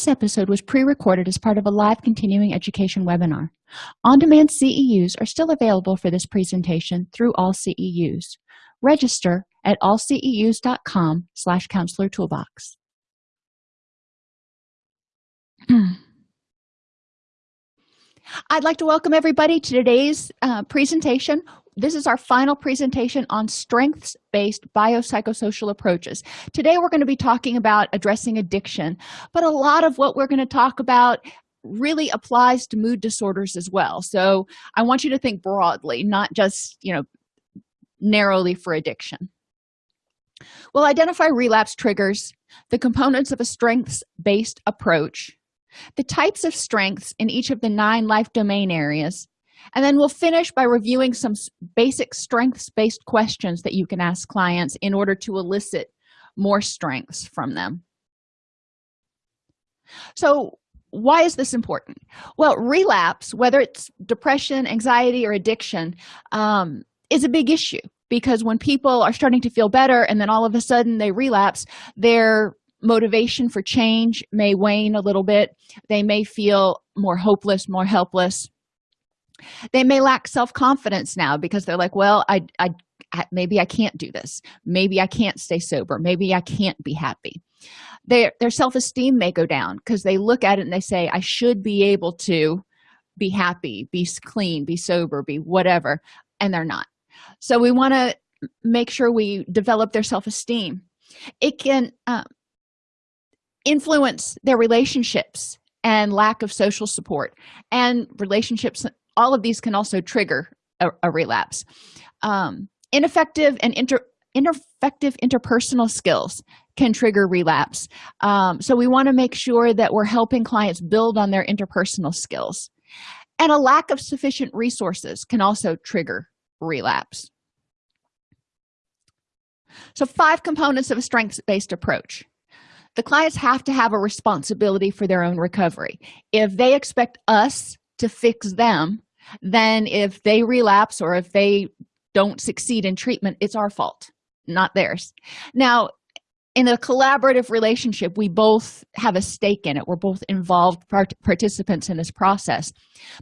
This episode was pre-recorded as part of a live continuing education webinar. On-demand CEUs are still available for this presentation through AllCEUs. Register at allceus.com slash counselor toolbox. I'd like to welcome everybody to today's uh, presentation. This is our final presentation on strengths-based biopsychosocial approaches. Today we're going to be talking about addressing addiction, but a lot of what we're going to talk about really applies to mood disorders as well. So I want you to think broadly, not just, you know, narrowly for addiction. We'll identify relapse triggers, the components of a strengths-based approach, the types of strengths in each of the nine life domain areas, and then we'll finish by reviewing some basic strengths-based questions that you can ask clients in order to elicit more strengths from them. So why is this important? Well, relapse, whether it's depression, anxiety, or addiction, um, is a big issue because when people are starting to feel better and then all of a sudden they relapse, their motivation for change may wane a little bit. They may feel more hopeless, more helpless they may lack self-confidence now because they're like well I, I i maybe i can't do this. Maybe i can't stay sober. Maybe i can't be happy. Their their self-esteem may go down because they look at it and they say i should be able to be happy be clean be sober be whatever and they're not. So we want to make sure we develop their self-esteem. It can uh, influence their relationships and lack of social support and relationships all of these can also trigger a, a relapse. Um, ineffective and inter ineffective interpersonal skills can trigger relapse. Um, so we want to make sure that we're helping clients build on their interpersonal skills. And a lack of sufficient resources can also trigger relapse. So five components of a strengths-based approach. The clients have to have a responsibility for their own recovery. If they expect us to fix them then if they relapse or if they don't succeed in treatment it's our fault not theirs. Now in a collaborative relationship we both have a stake in it. We're both involved part participants in this process.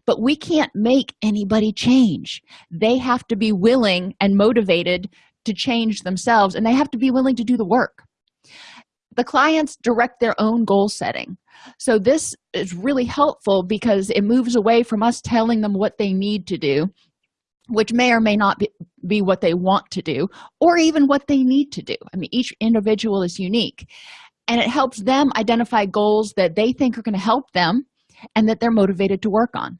But we can't make anybody change. They have to be willing and motivated to change themselves and they have to be willing to do the work the clients direct their own goal setting. So this is really helpful because it moves away from us telling them what they need to do which may or may not be, be what they want to do or even what they need to do. I mean each individual is unique. And it helps them identify goals that they think are going to help them and that they're motivated to work on.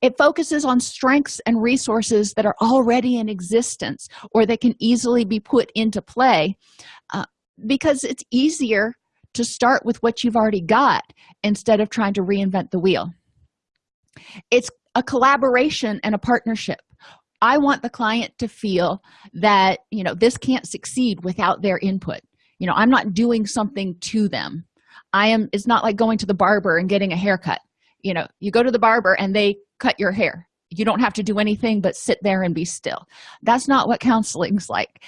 It focuses on strengths and resources that are already in existence or that can easily be put into play uh, because it's easier to start with what you've already got instead of trying to reinvent the wheel. It's a collaboration and a partnership. I want the client to feel that you know this can't succeed without their input. You know i'm not doing something to them. I am it's not like going to the barber and getting a haircut. You know you go to the barber and they cut your hair. You don't have to do anything but sit there and be still. That's not what counseling's like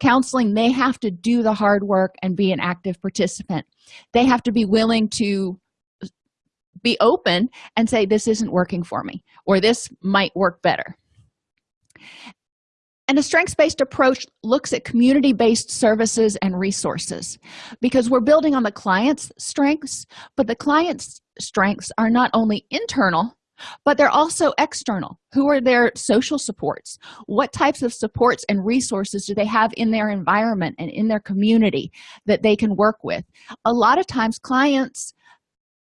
counseling they have to do the hard work and be an active participant. They have to be willing to be open and say this isn't working for me or this might work better. And a strengths-based approach looks at community-based services and resources because we're building on the client's strengths but the client's strengths are not only internal but they're also external. Who are their social supports? What types of supports and resources do they have in their environment and in their community that they can work with? A lot of times clients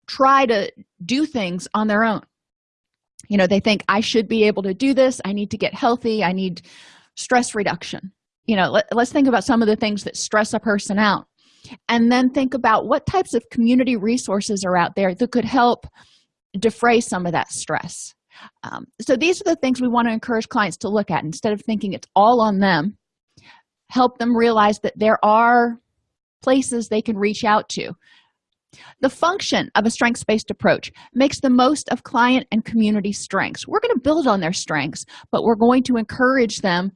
try to do things on their own. You know they think i should be able to do this. I need to get healthy. I need stress reduction. You know let, us think about some of the things that stress a person out. And then think about what types of community resources are out there that could help defray some of that stress. Um, so these are the things we want to encourage clients to look at. Instead of thinking it's all on them help them realize that there are places they can reach out to. The function of a strengths-based approach makes the most of client and community strengths. We're going to build on their strengths but we're going to encourage them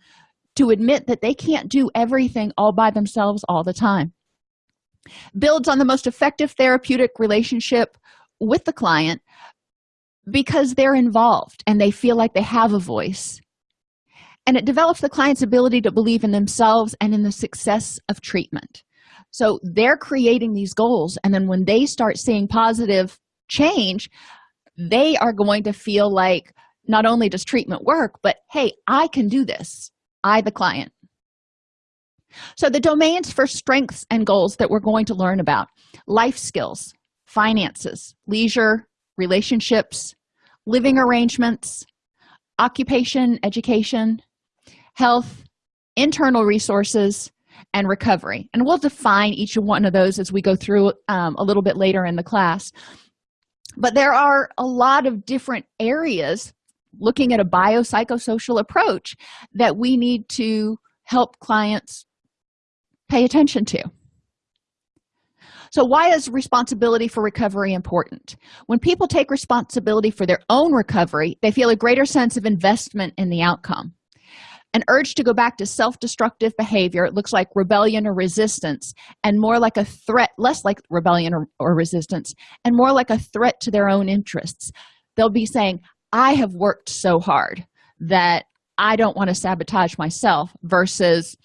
to admit that they can't do everything all by themselves all the time. Builds on the most effective therapeutic relationship with the client because they're involved and they feel like they have a voice. And it develops the client's ability to believe in themselves and in the success of treatment. So they're creating these goals and then when they start seeing positive change they are going to feel like not only does treatment work but hey i can do this. I the client. So the domains for strengths and goals that we're going to learn about life skills finances leisure relationships living arrangements occupation education health internal resources and recovery. And we'll define each one of those as we go through um, a little bit later in the class. But there are a lot of different areas looking at a biopsychosocial approach that we need to help clients pay attention to so why is responsibility for recovery important? When people take responsibility for their own recovery they feel a greater sense of investment in the outcome. An urge to go back to self-destructive behavior it looks like rebellion or resistance and more like a threat less like rebellion or, or resistance and more like a threat to their own interests. They'll be saying i have worked so hard that i don't want to sabotage myself versus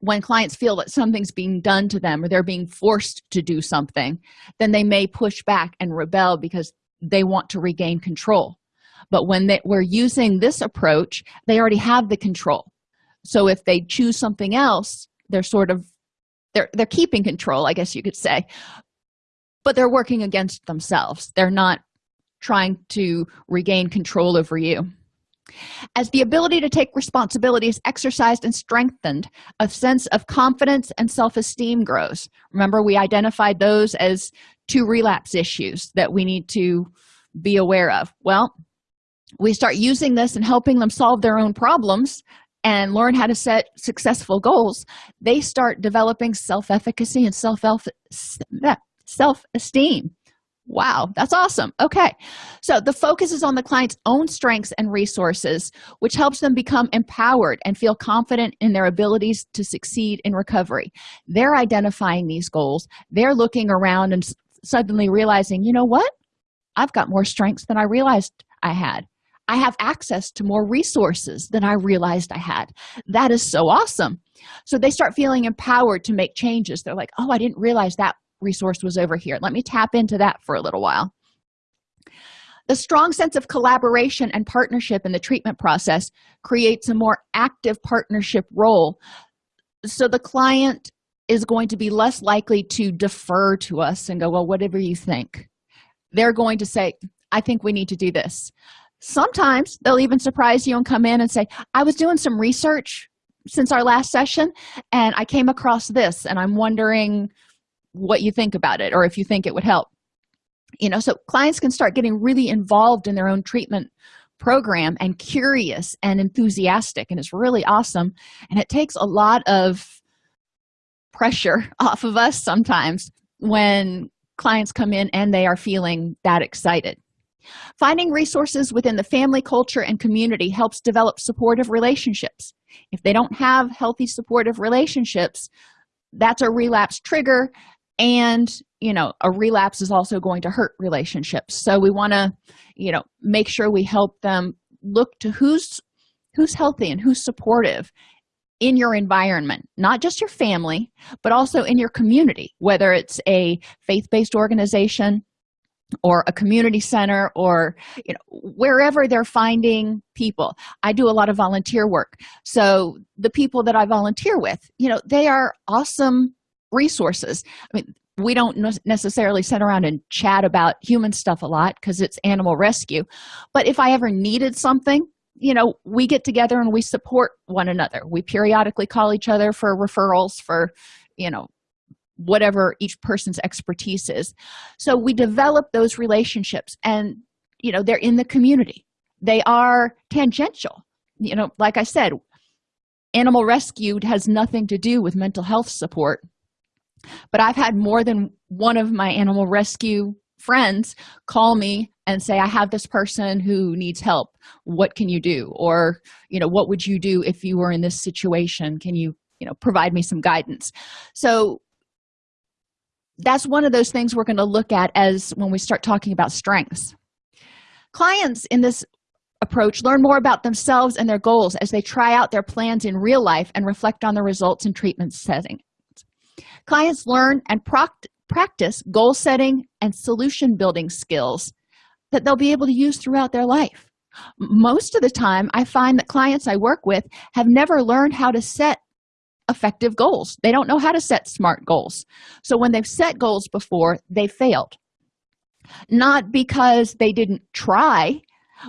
when clients feel that something's being done to them or they're being forced to do something then they may push back and rebel because they want to regain control. But when they, we're using this approach they already have the control. So if they choose something else they're sort of they're they're keeping control i guess you could say. But they're working against themselves. They're not trying to regain control over you as the ability to take responsibility is exercised and strengthened a sense of confidence and self-esteem grows. Remember we identified those as two relapse issues that we need to be aware of. Well we start using this and helping them solve their own problems and learn how to set successful goals. They start developing self-efficacy and self self-esteem wow that's awesome. Okay so the focus is on the client's own strengths and resources which helps them become empowered and feel confident in their abilities to succeed in recovery. They're identifying these goals. They're looking around and suddenly realizing you know what? I've got more strengths than i realized i had. I have access to more resources than i realized i had. That is so awesome. So they start feeling empowered to make changes. They're like oh i didn't realize that resource was over here. Let me tap into that for a little while. The strong sense of collaboration and partnership in the treatment process creates a more active partnership role. So the client is going to be less likely to defer to us and go well whatever you think. They're going to say i think we need to do this. Sometimes they'll even surprise you and come in and say i was doing some research since our last session and i came across this and i'm wondering what you think about it or if you think it would help. You know so clients can start getting really involved in their own treatment program and curious and enthusiastic and it's really awesome and it takes a lot of pressure off of us sometimes when clients come in and they are feeling that excited. Finding resources within the family culture and community helps develop supportive relationships. If they don't have healthy supportive relationships that's a relapse trigger and you know a relapse is also going to hurt relationships. So we want to you know make sure we help them look to who's who's healthy and who's supportive in your environment not just your family but also in your community whether it's a faith-based organization or a community center or you know wherever they're finding people. I do a lot of volunteer work. So the people that i volunteer with you know they are awesome resources. I mean we don't necessarily sit around and chat about human stuff a lot because it's animal rescue but if i ever needed something you know we get together and we support one another. We periodically call each other for referrals for you know whatever each person's expertise is. So we develop those relationships and you know they're in the community. They are tangential. You know like i said animal rescue has nothing to do with mental health support but i've had more than one of my animal rescue friends call me and say i have this person who needs help. What can you do? Or you know what would you do if you were in this situation? Can you you know provide me some guidance? So that's one of those things we're going to look at as when we start talking about strengths. Clients in this approach learn more about themselves and their goals as they try out their plans in real life and reflect on the results in treatment setting clients learn and practice goal setting and solution building skills that they'll be able to use throughout their life. Most of the time i find that clients i work with have never learned how to set effective goals. They don't know how to set smart goals. So when they've set goals before they failed. Not because they didn't try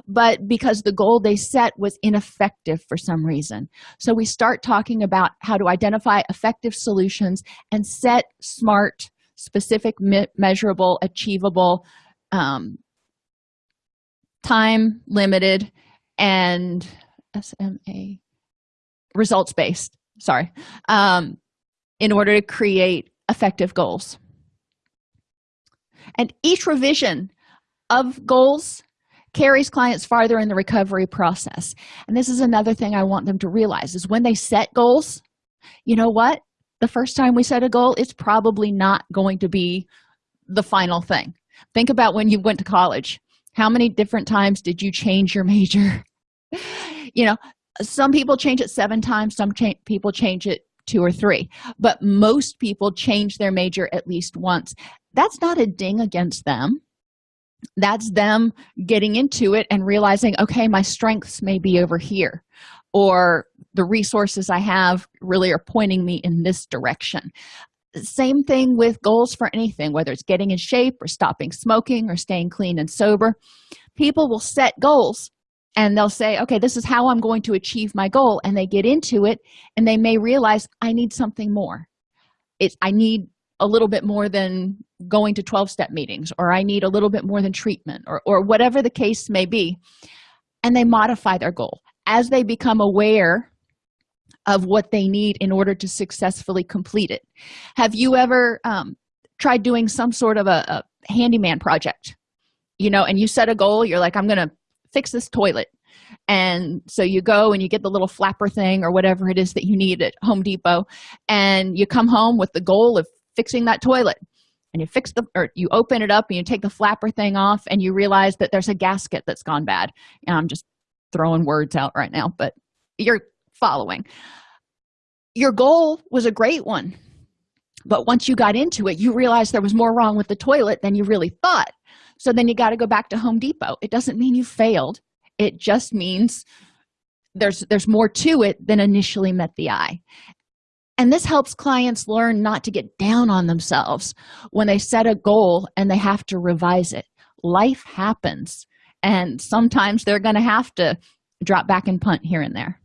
but because the goal they set was ineffective for some reason. So we start talking about how to identify effective solutions and set smart specific me measurable achievable um, time limited and sma results based sorry um, in order to create effective goals. And each revision of goals carries clients farther in the recovery process. And this is another thing i want them to realize is when they set goals you know what? The first time we set a goal it's probably not going to be the final thing. Think about when you went to college. How many different times did you change your major? You know some people change it seven times some cha people change it two or three. But most people change their major at least once. That's not a ding against them that's them getting into it and realizing okay my strengths may be over here or the resources i have really are pointing me in this direction. Same thing with goals for anything whether it's getting in shape or stopping smoking or staying clean and sober. People will set goals and they'll say okay this is how i'm going to achieve my goal and they get into it and they may realize i need something more. It's i need a little bit more than going to 12-step meetings or i need a little bit more than treatment or, or whatever the case may be. And they modify their goal. As they become aware of what they need in order to successfully complete it. Have you ever um, tried doing some sort of a, a handyman project? You know and you set a goal you're like i'm gonna fix this toilet. And so you go and you get the little flapper thing or whatever it is that you need at home depot and you come home with the goal of fixing that toilet. And you fix the or you open it up and you take the flapper thing off and you realize that there's a gasket that's gone bad. And i'm just throwing words out right now but you're following. Your goal was a great one but once you got into it you realized there was more wrong with the toilet than you really thought. So then you got to go back to home depot. It doesn't mean you failed. It just means there's there's more to it than initially met the eye and this helps clients learn not to get down on themselves when they set a goal and they have to revise it. Life happens and sometimes they're going to have to drop back and punt here and there.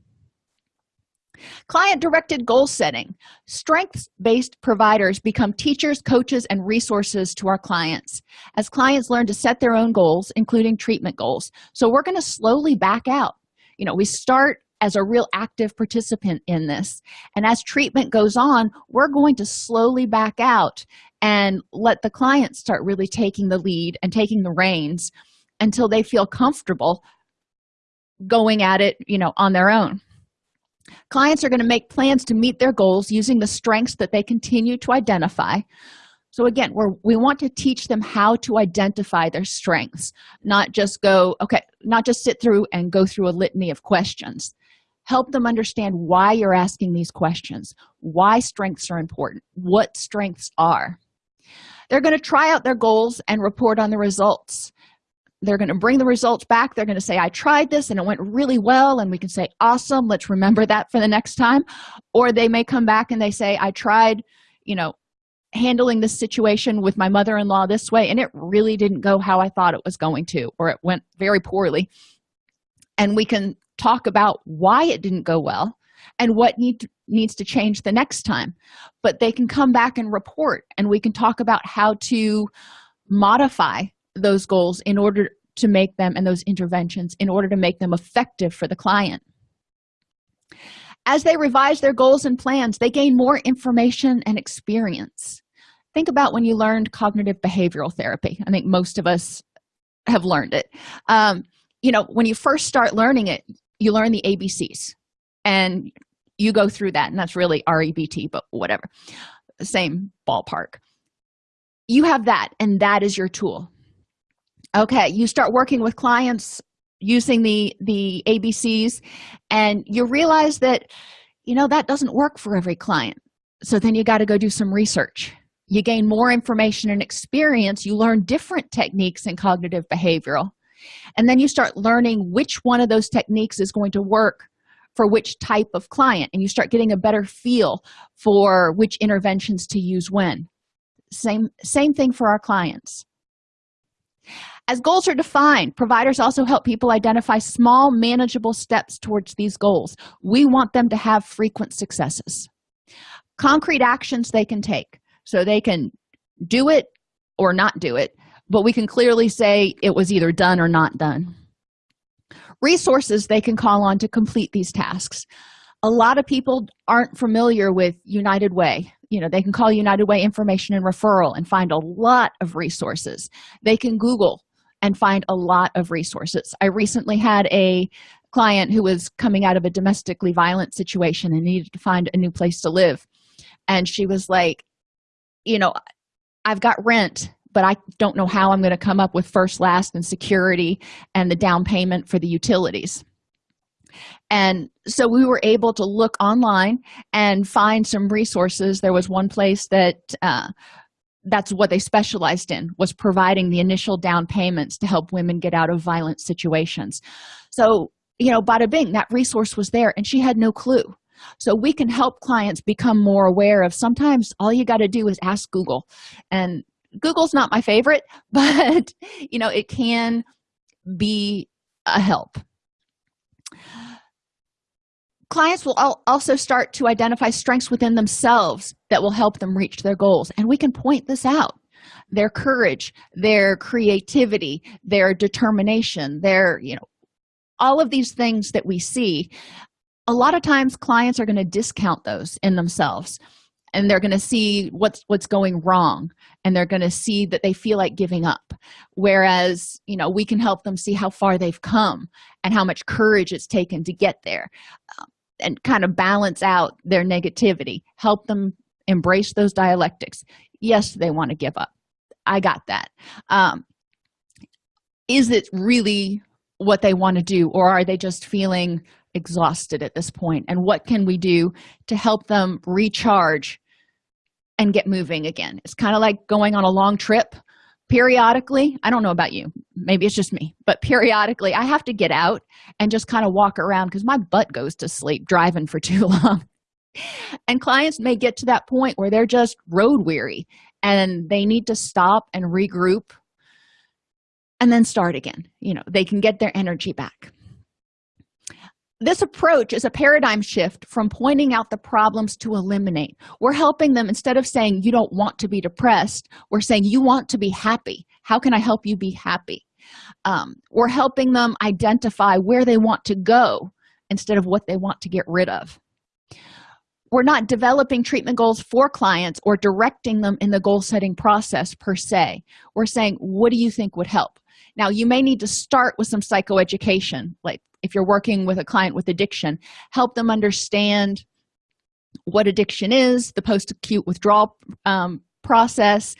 Client directed goal setting. Strengths based providers become teachers coaches and resources to our clients as clients learn to set their own goals including treatment goals. So we're going to slowly back out. You know we start as a real active participant in this. And as treatment goes on we're going to slowly back out and let the client start really taking the lead and taking the reins until they feel comfortable going at it you know on their own. Clients are going to make plans to meet their goals using the strengths that they continue to identify. So again we're we want to teach them how to identify their strengths not just go okay not just sit through and go through a litany of questions help them understand why you're asking these questions why strengths are important what strengths are. They're going to try out their goals and report on the results. They're going to bring the results back. They're going to say i tried this and it went really well and we can say awesome let's remember that for the next time. Or they may come back and they say i tried you know handling this situation with my mother-in-law this way and it really didn't go how i thought it was going to or it went very poorly. And we can talk about why it didn't go well and what need needs to change the next time. But they can come back and report and we can talk about how to modify those goals in order to make them and those interventions in order to make them effective for the client. As they revise their goals and plans they gain more information and experience. Think about when you learned cognitive behavioral therapy. I think most of us have learned it. Um, you know when you first start learning it you learn the abcs and you go through that and that's really rebt but whatever. Same ballpark. You have that and that is your tool. Okay you start working with clients using the the abcs and you realize that you know that doesn't work for every client. So then you got to go do some research. You gain more information and experience. You learn different techniques in cognitive behavioral and then you start learning which one of those techniques is going to work for which type of client and you start getting a better feel for which interventions to use when. Same same thing for our clients. As goals are defined providers also help people identify small manageable steps towards these goals. We want them to have frequent successes. Concrete actions they can take. So they can do it or not do it but we can clearly say it was either done or not done. Resources they can call on to complete these tasks. A lot of people aren't familiar with united way. You know they can call united way information and referral and find a lot of resources. They can google and find a lot of resources. I recently had a client who was coming out of a domestically violent situation and needed to find a new place to live. And she was like you know i've got rent but i don't know how i'm going to come up with first last and security and the down payment for the utilities. And so we were able to look online and find some resources. There was one place that uh, that's what they specialized in was providing the initial down payments to help women get out of violent situations. So you know bada bing that resource was there and she had no clue. So we can help clients become more aware of sometimes all you got to do is ask google and google's not my favorite but you know it can be a help. Clients will also start to identify strengths within themselves that will help them reach their goals and we can point this out. Their courage their creativity their determination their you know all of these things that we see a lot of times clients are going to discount those in themselves and they're going to see what's what's going wrong and they're going to see that they feel like giving up. Whereas you know we can help them see how far they've come and how much courage it's taken to get there um, and kind of balance out their negativity. Help them embrace those dialectics. Yes they want to give up. I got that. Um, is it really what they want to do or are they just feeling exhausted at this point? And what can we do to help them recharge and get moving again. It's kind of like going on a long trip periodically. I don't know about you. Maybe it's just me. But periodically i have to get out and just kind of walk around because my butt goes to sleep driving for too long. And clients may get to that point where they're just road weary and they need to stop and regroup and then start again. You know they can get their energy back this approach is a paradigm shift from pointing out the problems to eliminate. We're helping them instead of saying you don't want to be depressed we're saying you want to be happy. How can i help you be happy? Um, we're helping them identify where they want to go instead of what they want to get rid of. We're not developing treatment goals for clients or directing them in the goal setting process per se. We're saying what do you think would help? Now you may need to start with some psychoeducation like if you're working with a client with addiction help them understand what addiction is the post-acute withdrawal um, process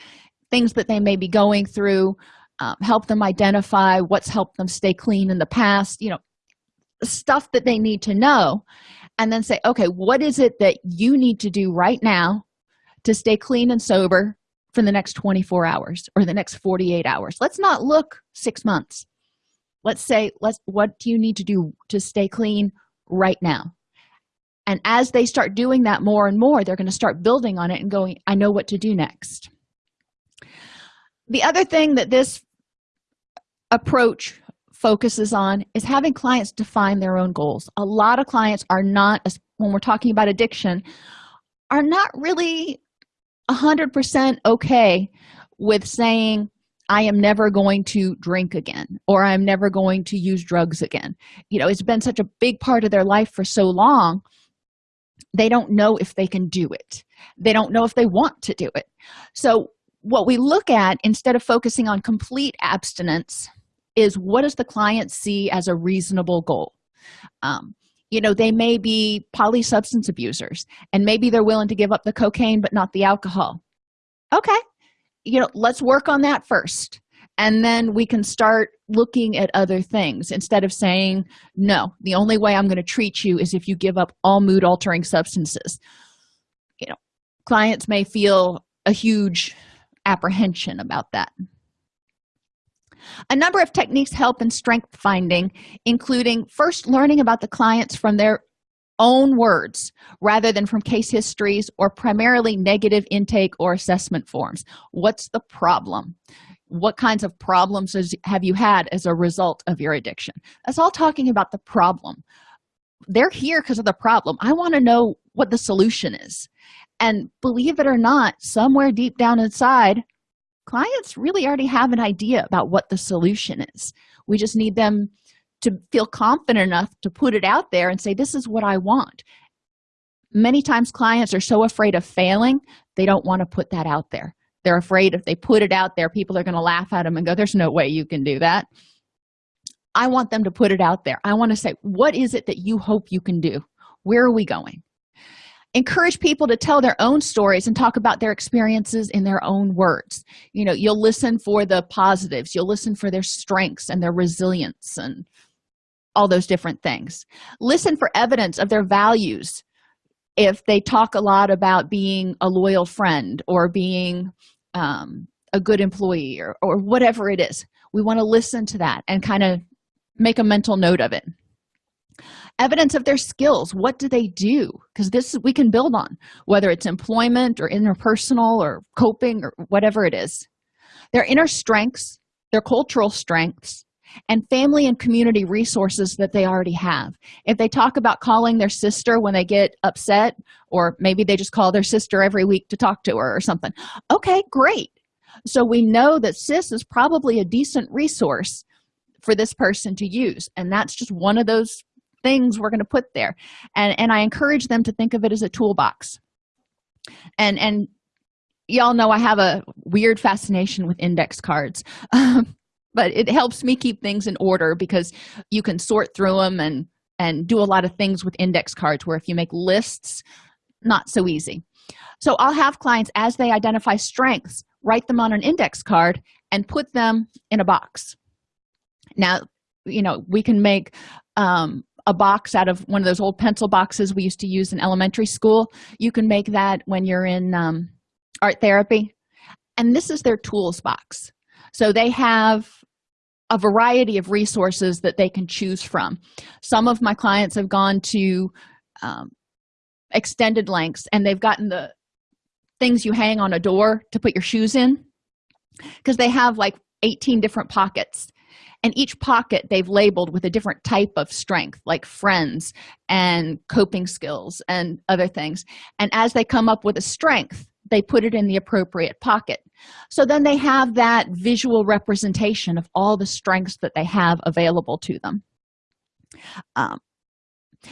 things that they may be going through um, help them identify what's helped them stay clean in the past you know stuff that they need to know and then say okay what is it that you need to do right now to stay clean and sober for the next 24 hours or the next 48 hours? Let's not look six months let's say let's what do you need to do to stay clean right now? And as they start doing that more and more they're going to start building on it and going i know what to do next. The other thing that this approach focuses on is having clients define their own goals. A lot of clients are not when we're talking about addiction are not really 100% okay with saying i am never going to drink again or i'm never going to use drugs again. You know it's been such a big part of their life for so long they don't know if they can do it. They don't know if they want to do it. So what we look at instead of focusing on complete abstinence is what does the client see as a reasonable goal? Um, you know they may be polysubstance abusers and maybe they're willing to give up the cocaine but not the alcohol. Okay you know let's work on that first and then we can start looking at other things instead of saying no the only way i'm going to treat you is if you give up all mood altering substances. You know clients may feel a huge apprehension about that. A number of techniques help in strength finding including first learning about the clients from their own words rather than from case histories or primarily negative intake or assessment forms. What's the problem? What kinds of problems have you had as a result of your addiction? That's all talking about the problem. They're here because of the problem. I want to know what the solution is. And believe it or not somewhere deep down inside clients really already have an idea about what the solution is. We just need them to feel confident enough to put it out there and say this is what i want. Many times clients are so afraid of failing they don't want to put that out there. They're afraid if they put it out there people are going to laugh at them and go there's no way you can do that. I want them to put it out there. I want to say what is it that you hope you can do? Where are we going? Encourage people to tell their own stories and talk about their experiences in their own words. You know you'll listen for the positives you'll listen for their strengths and their resilience and all those different things. Listen for evidence of their values. If they talk a lot about being a loyal friend or being um, a good employee or, or whatever it is we want to listen to that and kind of make a mental note of it. Evidence of their skills. What do they do? Because this we can build on whether it's employment or interpersonal or coping or whatever it is. Their inner strengths their cultural strengths and family and community resources that they already have. If they talk about calling their sister when they get upset or maybe they just call their sister every week to talk to her or something okay great. So we know that sis is probably a decent resource for this person to use and that's just one of those things we're going to put there. And and i encourage them to think of it as a toolbox. And and y'all know i have a weird fascination with index cards um, but it helps me keep things in order because you can sort through them and and do a lot of things with index cards where if you make lists not so easy. So i'll have clients as they identify strengths write them on an index card and put them in a box. Now you know we can make um, a box out of one of those old pencil boxes we used to use in elementary school. You can make that when you're in um, art therapy. And this is their tools box so they have a variety of resources that they can choose from. Some of my clients have gone to um, extended lengths and they've gotten the things you hang on a door to put your shoes in because they have like 18 different pockets. And each pocket they've labeled with a different type of strength like friends and coping skills and other things. And as they come up with a strength they put it in the appropriate pocket. So then they have that visual representation of all the strengths that they have available to them. Um,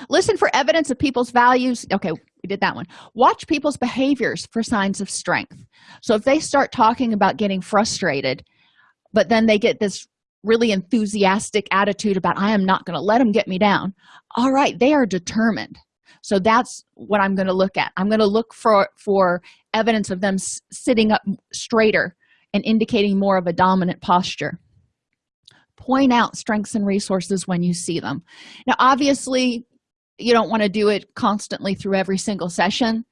listen for evidence of people's values. Okay we did that one. Watch people's behaviors for signs of strength. So if they start talking about getting frustrated but then they get this really enthusiastic attitude about i am not going to let them get me down all right they are determined so that's what i'm going to look at. I'm going to look for for evidence of them sitting up straighter and indicating more of a dominant posture. Point out strengths and resources when you see them. Now obviously you don't want to do it constantly through every single session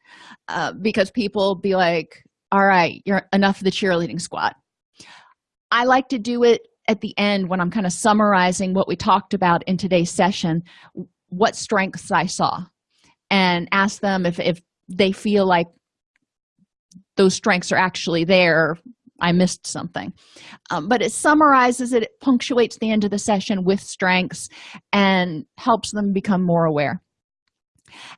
uh, because people be like all right you're enough of the cheerleading squad. I like to do it at the end when i'm kind of summarizing what we talked about in today's session what strengths i saw and ask them if, if they feel like those strengths are actually there i missed something. Um, but it summarizes it, it punctuates the end of the session with strengths and helps them become more aware.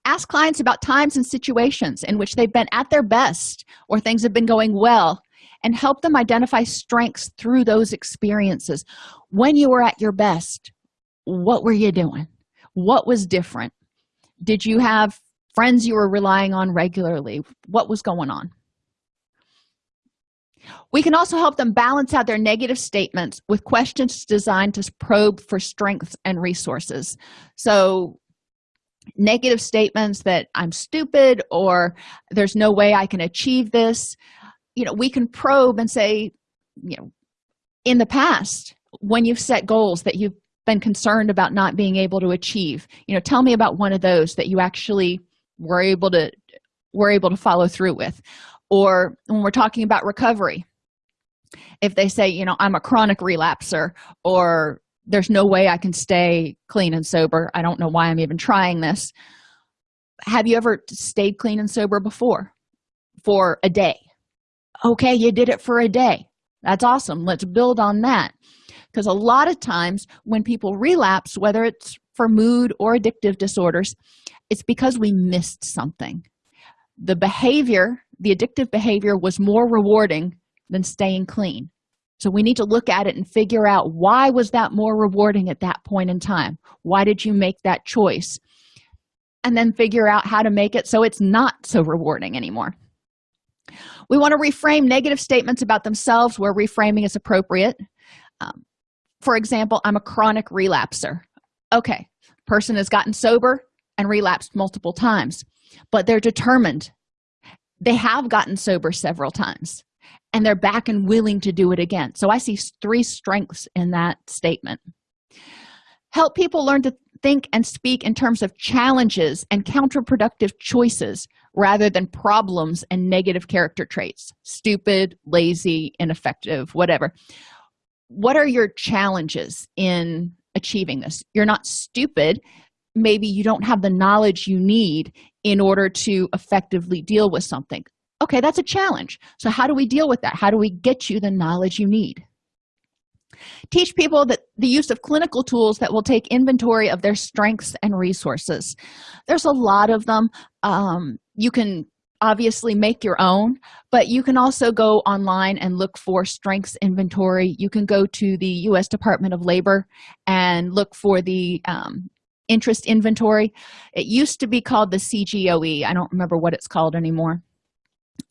Ask clients about times and situations in which they've been at their best or things have been going well and help them identify strengths through those experiences. When you were at your best what were you doing? What was different did you have friends you were relying on regularly? What was going on? We can also help them balance out their negative statements with questions designed to probe for strengths and resources. So negative statements that i'm stupid or there's no way i can achieve this you know we can probe and say you know in the past when you've set goals that you've been concerned about not being able to achieve. You know tell me about one of those that you actually were able to were able to follow through with. Or when we're talking about recovery if they say you know i'm a chronic relapser or there's no way i can stay clean and sober. I don't know why i'm even trying this. Have you ever stayed clean and sober before? For a day. Okay you did it for a day. That's awesome. Let's build on that because a lot of times when people relapse whether it's for mood or addictive disorders it's because we missed something. The behavior the addictive behavior was more rewarding than staying clean. So we need to look at it and figure out why was that more rewarding at that point in time? Why did you make that choice? And then figure out how to make it so it's not so rewarding anymore. We want to reframe negative statements about themselves where reframing is appropriate. Um, for example i'm a chronic relapser. Okay person has gotten sober and relapsed multiple times but they're determined. They have gotten sober several times and they're back and willing to do it again. So i see three strengths in that statement. Help people learn to think and speak in terms of challenges and counterproductive choices rather than problems and negative character traits. Stupid lazy ineffective whatever what are your challenges in achieving this? You're not stupid. Maybe you don't have the knowledge you need in order to effectively deal with something. Okay that's a challenge. So how do we deal with that? How do we get you the knowledge you need? Teach people that the use of clinical tools that will take inventory of their strengths and resources. There's a lot of them. Um, you can obviously make your own but you can also go online and look for strengths inventory. You can go to the u.s department of labor and look for the um, interest inventory. It used to be called the cgoe i don't remember what it's called anymore.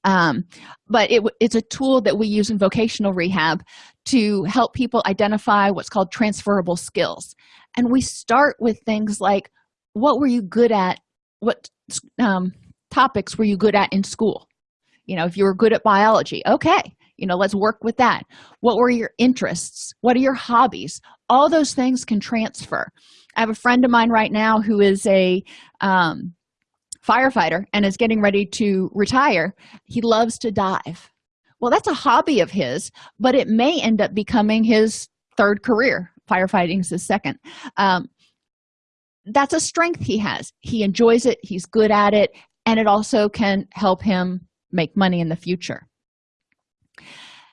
Um, but it, it's a tool that we use in vocational rehab to help people identify what's called transferable skills. And we start with things like what were you good at? What um, topics were you good at in school? You know if you were good at biology okay you know let's work with that. What were your interests? What are your hobbies? All those things can transfer. I have a friend of mine right now who is a um, firefighter and is getting ready to retire. He loves to dive. Well that's a hobby of his but it may end up becoming his third career. Firefighting is his second. Um, that's a strength he has. He enjoys it. He's good at it and it also can help him make money in the future.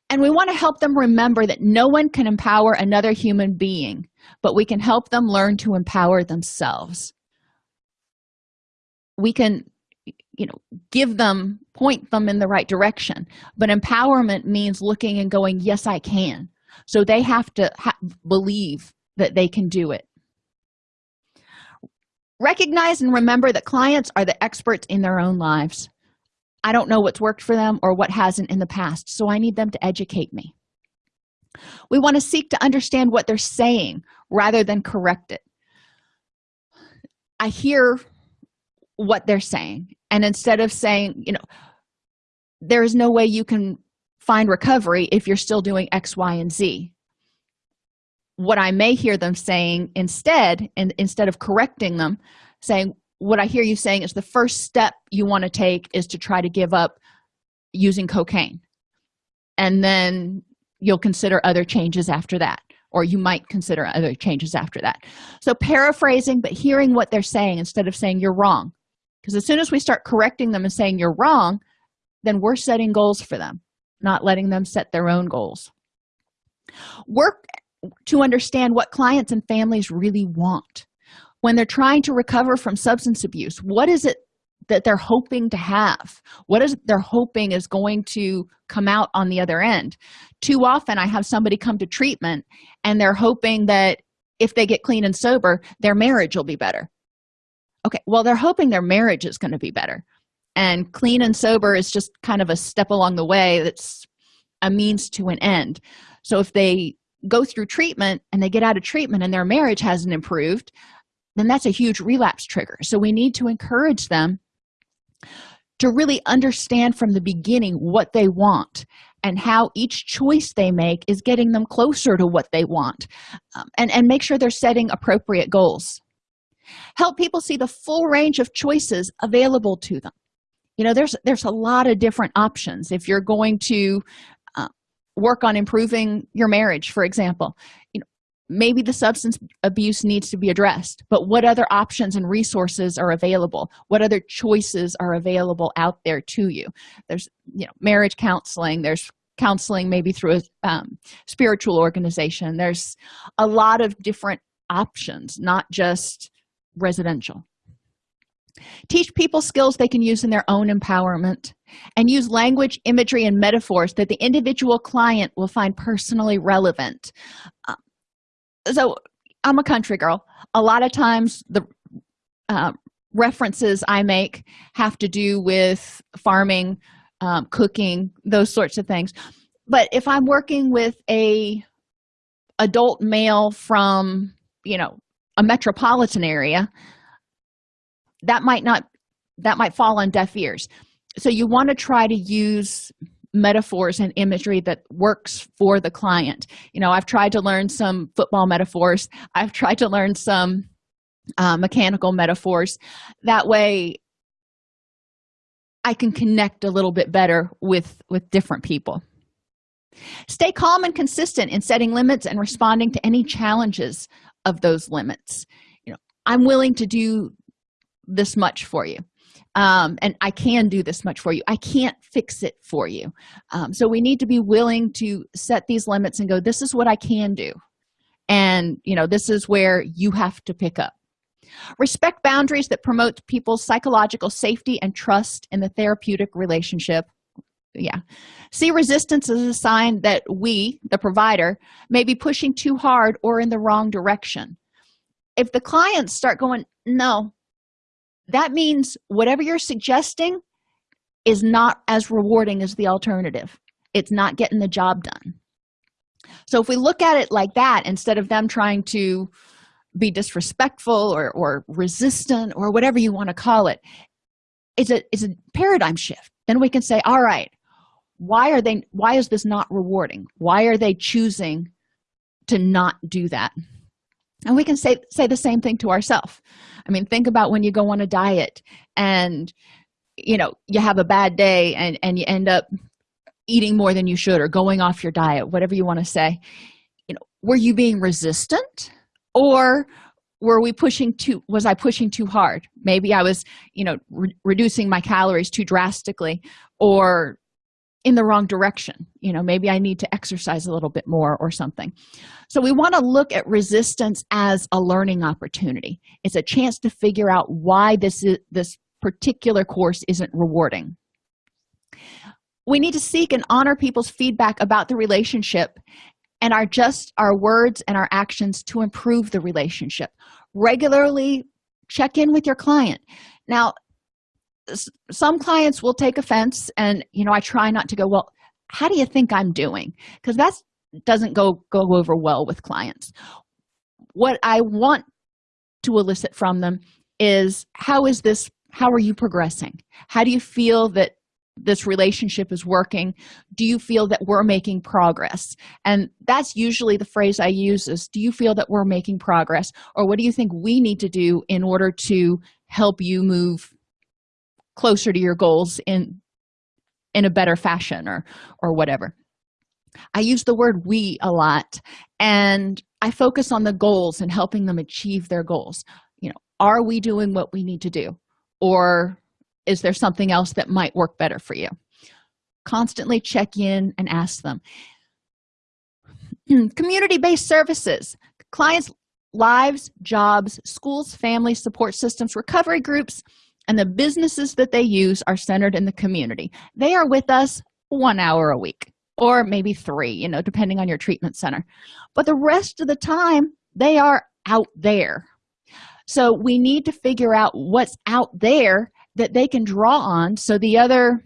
And we want to help them remember that no one can empower another human being but we can help them learn to empower themselves. We can you know give them point them in the right direction. But empowerment means looking and going yes i can. So they have to ha believe that they can do it recognize and remember that clients are the experts in their own lives. I don't know what's worked for them or what hasn't in the past so i need them to educate me. We want to seek to understand what they're saying rather than correct it. I hear what they're saying and instead of saying you know there is no way you can find recovery if you're still doing x y and z what i may hear them saying instead and instead of correcting them saying what i hear you saying is the first step you want to take is to try to give up using cocaine. And then you'll consider other changes after that or you might consider other changes after that. So paraphrasing but hearing what they're saying instead of saying you're wrong. Because as soon as we start correcting them and saying you're wrong then we're setting goals for them not letting them set their own goals. Work to understand what clients and families really want. When they're trying to recover from substance abuse what is it that they're hoping to have? What is they're hoping is going to come out on the other end? Too often i have somebody come to treatment and they're hoping that if they get clean and sober their marriage will be better. Okay well they're hoping their marriage is going to be better. And clean and sober is just kind of a step along the way that's a means to an end. So if they go through treatment and they get out of treatment and their marriage hasn't improved then that's a huge relapse trigger. So we need to encourage them to really understand from the beginning what they want and how each choice they make is getting them closer to what they want um, and, and make sure they're setting appropriate goals. Help people see the full range of choices available to them. You know there's there's a lot of different options. If you're going to work on improving your marriage for example. You know maybe the substance abuse needs to be addressed but what other options and resources are available? What other choices are available out there to you? There's you know marriage counseling there's counseling maybe through a um, spiritual organization. There's a lot of different options not just residential teach people skills they can use in their own empowerment and use language imagery and metaphors that the individual client will find personally relevant. Uh, so i'm a country girl. A lot of times the uh, references i make have to do with farming um, cooking those sorts of things. But if i'm working with a adult male from you know a metropolitan area that might not that might fall on deaf ears. So you want to try to use metaphors and imagery that works for the client. You know i've tried to learn some football metaphors. I've tried to learn some uh, mechanical metaphors. That way i can connect a little bit better with with different people. Stay calm and consistent in setting limits and responding to any challenges of those limits. You know i'm willing to do this much for you. Um, and i can do this much for you. I can't fix it for you. Um, so we need to be willing to set these limits and go this is what i can do. And you know this is where you have to pick up. Respect boundaries that promote people's psychological safety and trust in the therapeutic relationship. Yeah. See resistance as a sign that we the provider may be pushing too hard or in the wrong direction. If the clients start going no that means whatever you're suggesting is not as rewarding as the alternative. It's not getting the job done. So if we look at it like that instead of them trying to be disrespectful or, or resistant or whatever you want to call it it's a it's a paradigm shift. Then we can say all right why are they why is this not rewarding? Why are they choosing to not do that and we can say say the same thing to ourselves i mean think about when you go on a diet and you know you have a bad day and and you end up eating more than you should or going off your diet whatever you want to say. You know were you being resistant? Or were we pushing too was i pushing too hard? Maybe i was you know re reducing my calories too drastically or in the wrong direction. You know maybe i need to exercise a little bit more or something. So we want to look at resistance as a learning opportunity. It's a chance to figure out why this is this particular course isn't rewarding. We need to seek and honor people's feedback about the relationship and our just our words and our actions to improve the relationship. Regularly check in with your client. Now some clients will take offense and you know i try not to go well how do you think i'm doing? Because that doesn't go go over well with clients. What i want to elicit from them is how is this how are you progressing? How do you feel that this relationship is working? Do you feel that we're making progress? And that's usually the phrase i use is do you feel that we're making progress? Or what do you think we need to do in order to help you move closer to your goals in in a better fashion or or whatever. I use the word we a lot and i focus on the goals and helping them achieve their goals. You know are we doing what we need to do or is there something else that might work better for you? Constantly check in and ask them. Community-based services clients lives jobs schools families support systems recovery groups and the businesses that they use are centered in the community. They are with us one hour a week or maybe three you know depending on your treatment center. But the rest of the time they are out there. So we need to figure out what's out there that they can draw on. So the other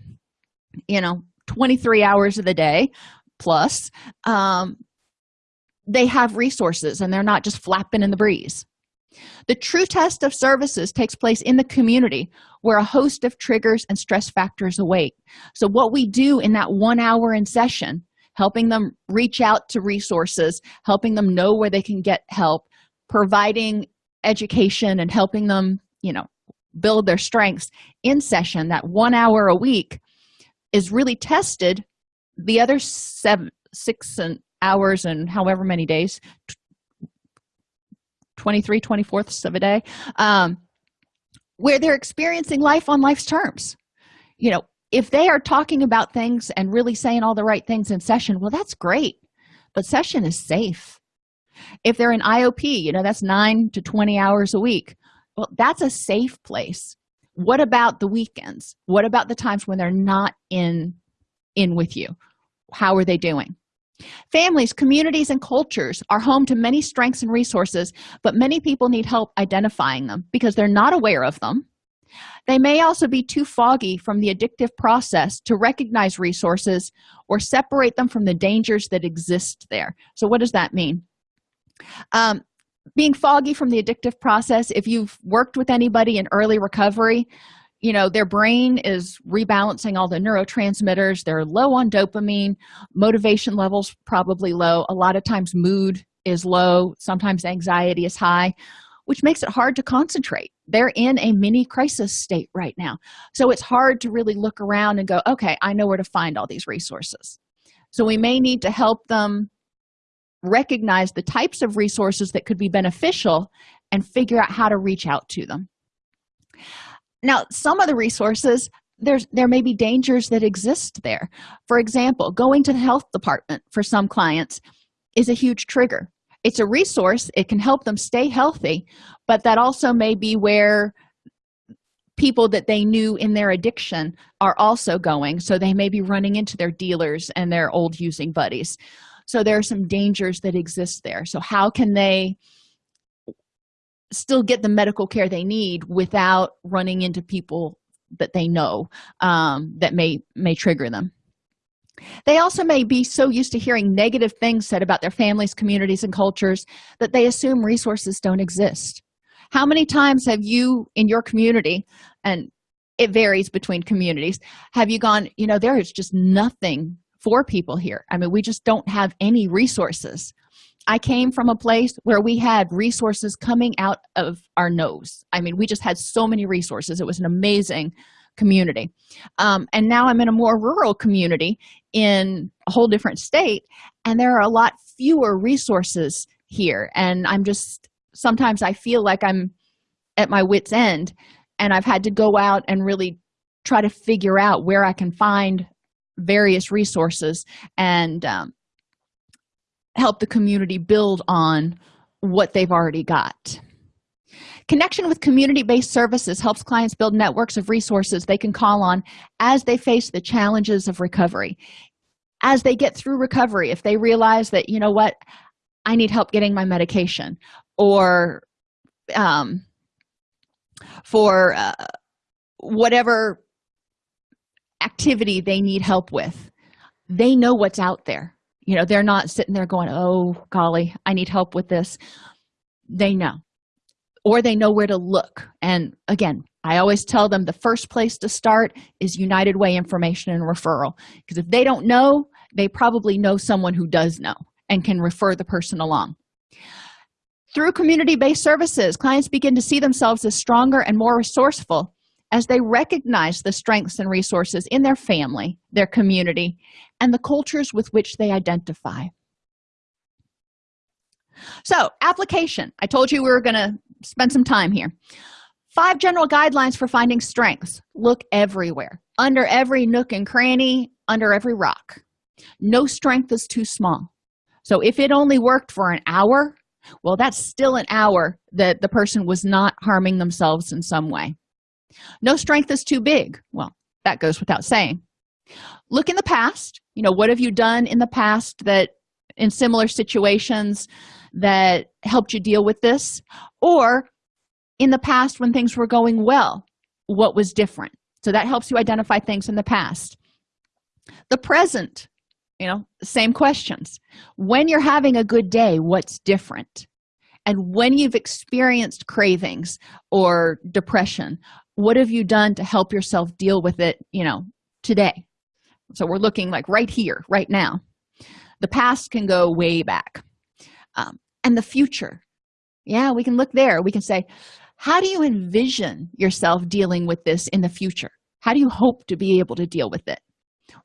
you know 23 hours of the day plus um, they have resources and they're not just flapping in the breeze the true test of services takes place in the community where a host of triggers and stress factors await. So what we do in that one hour in session helping them reach out to resources helping them know where they can get help providing education and helping them you know build their strengths in session that one hour a week is really tested the other seven six and hours and however many days 23 24ths of a day um, where they're experiencing life on life's terms. You know if they are talking about things and really saying all the right things in session well that's great but session is safe. If they're in iop you know that's 9 to 20 hours a week well that's a safe place. What about the weekends? What about the times when they're not in in with you? How are they doing families communities and cultures are home to many strengths and resources but many people need help identifying them because they're not aware of them. They may also be too foggy from the addictive process to recognize resources or separate them from the dangers that exist there. So what does that mean? Um, being foggy from the addictive process if you've worked with anybody in early recovery you know their brain is rebalancing all the neurotransmitters. They're low on dopamine. Motivation levels probably low. A lot of times mood is low. Sometimes anxiety is high which makes it hard to concentrate. They're in a mini crisis state right now. So it's hard to really look around and go okay i know where to find all these resources. So we may need to help them recognize the types of resources that could be beneficial and figure out how to reach out to them now some of the resources there's there may be dangers that exist there. For example going to the health department for some clients is a huge trigger. It's a resource it can help them stay healthy but that also may be where people that they knew in their addiction are also going so they may be running into their dealers and their old using buddies. So there are some dangers that exist there. So how can they still get the medical care they need without running into people that they know um, that may may trigger them. They also may be so used to hearing negative things said about their families communities and cultures that they assume resources don't exist. How many times have you in your community and it varies between communities have you gone you know there is just nothing for people here. I mean we just don't have any resources i came from a place where we had resources coming out of our nose. I mean we just had so many resources. It was an amazing community. Um, and now i'm in a more rural community in a whole different state and there are a lot fewer resources here. And i'm just sometimes i feel like i'm at my wits end and i've had to go out and really try to figure out where i can find various resources. And um, help the community build on what they've already got. Connection with community-based services helps clients build networks of resources they can call on as they face the challenges of recovery. As they get through recovery if they realize that you know what? I need help getting my medication or um, for uh, whatever activity they need help with they know what's out there you know they're not sitting there going oh golly i need help with this. They know. Or they know where to look. And again i always tell them the first place to start is united way information and referral. Because if they don't know they probably know someone who does know and can refer the person along. Through community-based services clients begin to see themselves as stronger and more resourceful as they recognize the strengths and resources in their family their community and the cultures with which they identify. So application. I told you we were going to spend some time here. Five general guidelines for finding strengths. Look everywhere. Under every nook and cranny under every rock. No strength is too small. So if it only worked for an hour well that's still an hour that the person was not harming themselves in some way no strength is too big. Well that goes without saying. Look in the past. You know what have you done in the past that in similar situations that helped you deal with this? Or in the past when things were going well what was different? So that helps you identify things in the past. The present you know same questions. When you're having a good day what's different? And when you've experienced cravings or depression what have you done to help yourself deal with it you know today? So we're looking like right here right now. The past can go way back. Um, and the future. Yeah we can look there. We can say how do you envision yourself dealing with this in the future? How do you hope to be able to deal with it?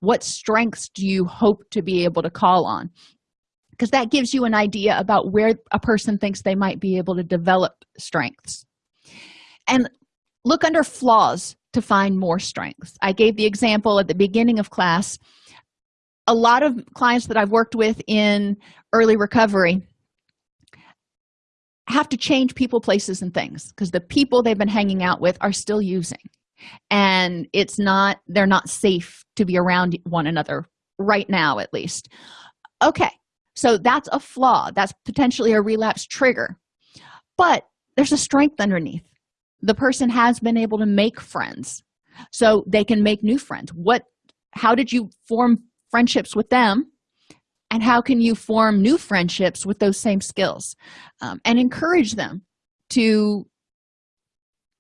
What strengths do you hope to be able to call on? Because that gives you an idea about where a person thinks they might be able to develop strengths. And look under flaws to find more strengths. I gave the example at the beginning of class. A lot of clients that i've worked with in early recovery have to change people places and things because the people they've been hanging out with are still using. And it's not they're not safe to be around one another right now at least. Okay so that's a flaw. That's potentially a relapse trigger. But there's a strength underneath the person has been able to make friends so they can make new friends. What how did you form friendships with them? And how can you form new friendships with those same skills? Um, and encourage them to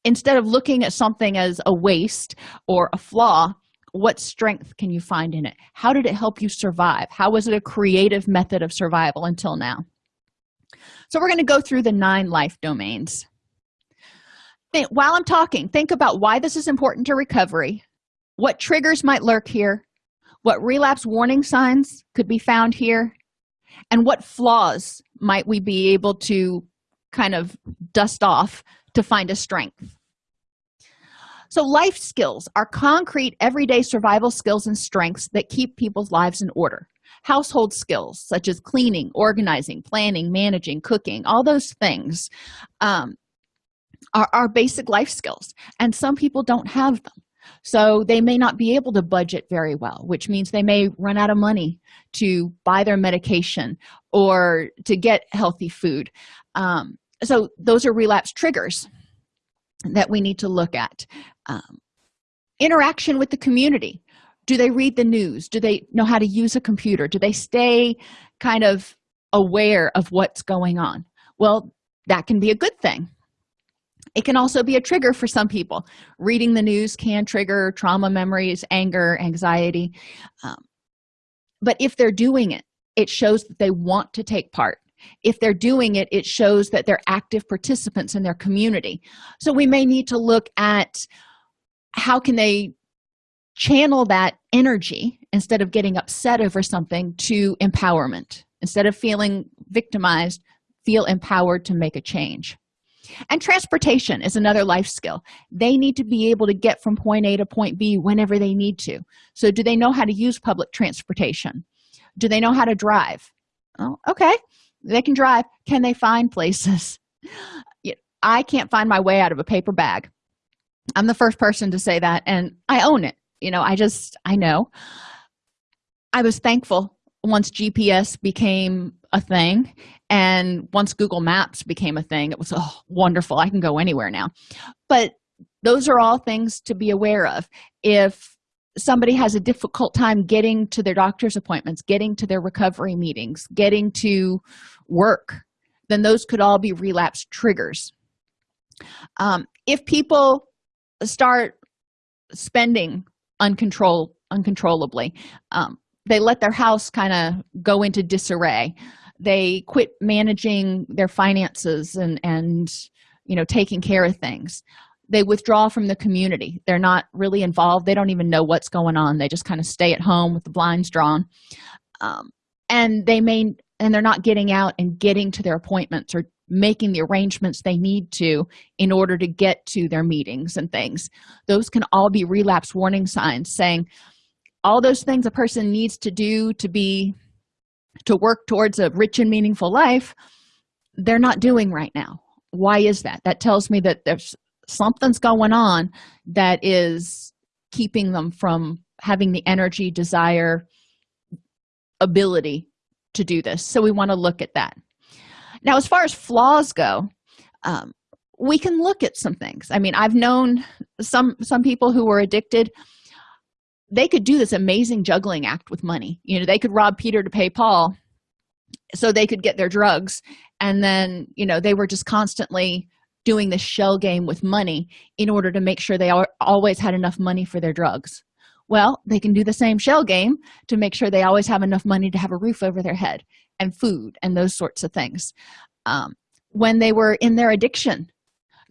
instead of looking at something as a waste or a flaw what strength can you find in it? How did it help you survive? How was it a creative method of survival until now? So we're going to go through the nine life domains think, while i'm talking think about why this is important to recovery what triggers might lurk here what relapse warning signs could be found here and what flaws might we be able to kind of dust off to find a strength. So life skills are concrete everyday survival skills and strengths that keep people's lives in order. Household skills such as cleaning organizing planning managing cooking all those things um, are, are basic life skills and some people don't have them. So they may not be able to budget very well which means they may run out of money to buy their medication or to get healthy food. Um, so those are relapse triggers that we need to look at. Um, interaction with the community. Do they read the news? Do they know how to use a computer? Do they stay kind of aware of what's going on? Well that can be a good thing it can also be a trigger for some people. Reading the news can trigger trauma memories anger anxiety um, but if they're doing it it shows that they want to take part. If they're doing it it shows that they're active participants in their community. So we may need to look at how can they channel that energy instead of getting upset over something to empowerment. Instead of feeling victimized feel empowered to make a change and transportation is another life skill. They need to be able to get from point a to point b whenever they need to. So do they know how to use public transportation? Do they know how to drive? Oh okay. They can drive. Can they find places? I can't find my way out of a paper bag. I'm the first person to say that and i own it. You know i just i know. I was thankful once gps became a thing and once google maps became a thing it was oh, wonderful. I can go anywhere now. But those are all things to be aware of. If somebody has a difficult time getting to their doctor's appointments getting to their recovery meetings getting to work then those could all be relapse triggers. Um, if people start spending uncontrolled uncontrollably um, they let their house kind of go into disarray. They quit managing their finances and and you know taking care of things. They withdraw from the community. They're not really involved. They don't even know what's going on. They just kind of stay at home with the blinds drawn. Um, and they may and they're not getting out and getting to their appointments or making the arrangements they need to in order to get to their meetings and things. Those can all be relapse warning signs saying all those things a person needs to do to be to work towards a rich and meaningful life they're not doing right now. Why is that? That tells me that there's something's going on that is keeping them from having the energy desire ability to do this. So we want to look at that. Now as far as flaws go um, we can look at some things. I mean i've known some some people who were addicted they could do this amazing juggling act with money. You know they could rob peter to pay paul so they could get their drugs. And then you know they were just constantly doing the shell game with money in order to make sure they always had enough money for their drugs. Well they can do the same shell game to make sure they always have enough money to have a roof over their head and food and those sorts of things. Um, when they were in their addiction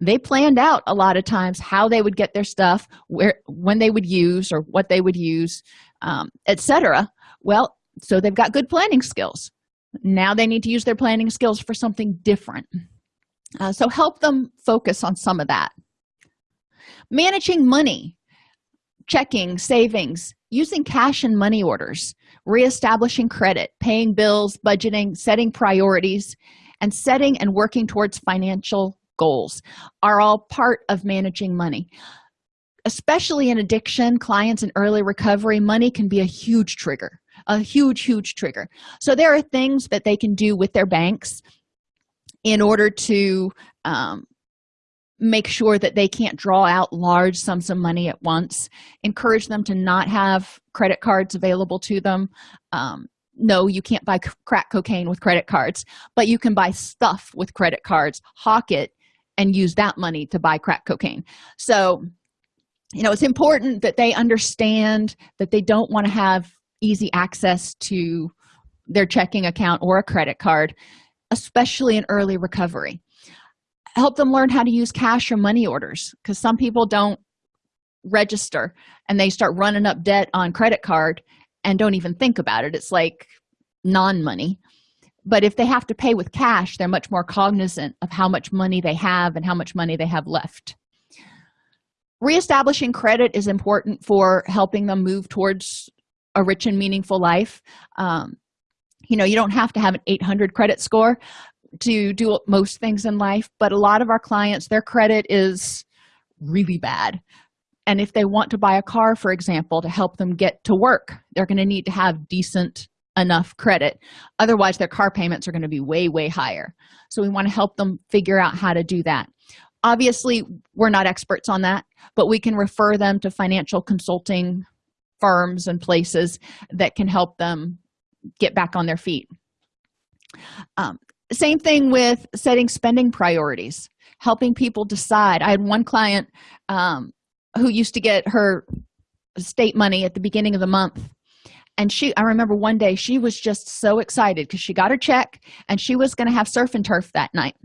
they planned out a lot of times how they would get their stuff where when they would use or what they would use um, etc well so they've got good planning skills. Now they need to use their planning skills for something different. Uh, so help them focus on some of that. Managing money checking savings using cash and money orders reestablishing credit paying bills budgeting setting priorities and setting and working towards financial goals are all part of managing money. Especially in addiction clients in early recovery money can be a huge trigger a huge huge trigger. So there are things that they can do with their banks in order to um, make sure that they can't draw out large sums of money at once. Encourage them to not have credit cards available to them. Um, no you can't buy crack cocaine with credit cards but you can buy stuff with credit cards. Hawk it and use that money to buy crack cocaine. So you know it's important that they understand that they don't want to have easy access to their checking account or a credit card especially in early recovery. Help them learn how to use cash or money orders because some people don't register and they start running up debt on credit card and don't even think about it. It's like non-money but if they have to pay with cash they're much more cognizant of how much money they have and how much money they have left. Reestablishing credit is important for helping them move towards a rich and meaningful life. Um, you know you don't have to have an 800 credit score to do most things in life but a lot of our clients their credit is really bad. And if they want to buy a car for example to help them get to work they're going to need to have decent enough credit. Otherwise their car payments are going to be way way higher. So we want to help them figure out how to do that. Obviously we're not experts on that but we can refer them to financial consulting firms and places that can help them get back on their feet. Um, same thing with setting spending priorities helping people decide. I had one client um, who used to get her state money at the beginning of the month and she i remember one day she was just so excited because she got her check and she was going to have surf and turf that night.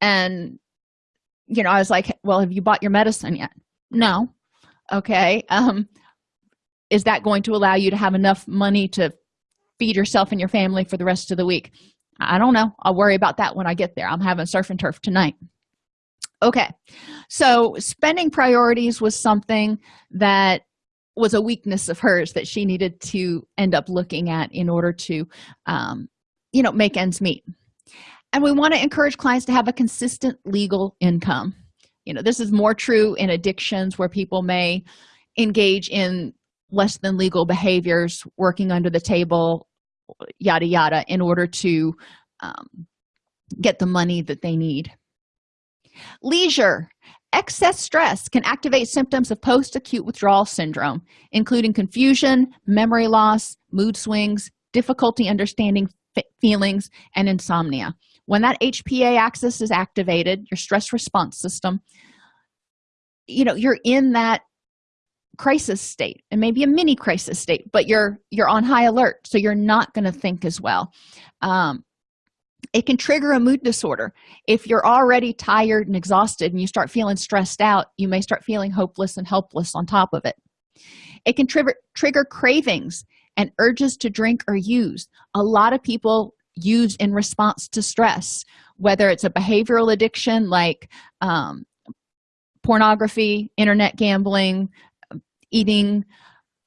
And you know i was like well have you bought your medicine yet? No. Okay um is that going to allow you to have enough money to feed yourself and your family for the rest of the week? I don't know. I'll worry about that when i get there. I'm having surf and turf tonight. Okay so spending priorities was something that was a weakness of hers that she needed to end up looking at in order to um, you know make ends meet. And we want to encourage clients to have a consistent legal income. You know this is more true in addictions where people may engage in less than legal behaviors working under the table yada yada in order to um, get the money that they need. Leisure excess stress can activate symptoms of post-acute withdrawal syndrome including confusion memory loss mood swings difficulty understanding feelings and insomnia. When that hpa axis is activated your stress response system you know you're in that crisis state. And maybe a mini crisis state but you're you're on high alert so you're not going to think as well. Um, it can trigger a mood disorder. If you're already tired and exhausted and you start feeling stressed out you may start feeling hopeless and helpless on top of it. It can trigger trigger cravings and urges to drink or use. A lot of people use in response to stress whether it's a behavioral addiction like um, pornography internet gambling eating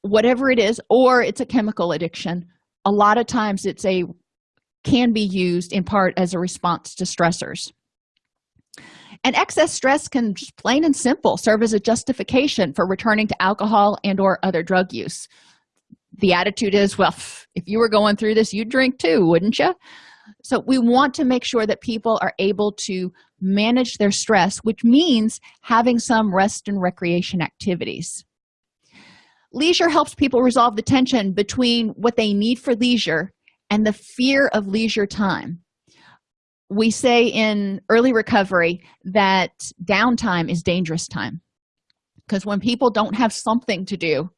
whatever it is or it's a chemical addiction. A lot of times it's a can be used in part as a response to stressors. And excess stress can just plain and simple serve as a justification for returning to alcohol and or other drug use. The attitude is well if you were going through this you'd drink too wouldn't you so we want to make sure that people are able to manage their stress which means having some rest and recreation activities. Leisure helps people resolve the tension between what they need for leisure and the fear of leisure time. We say in early recovery that downtime is dangerous time because when people don't have something to do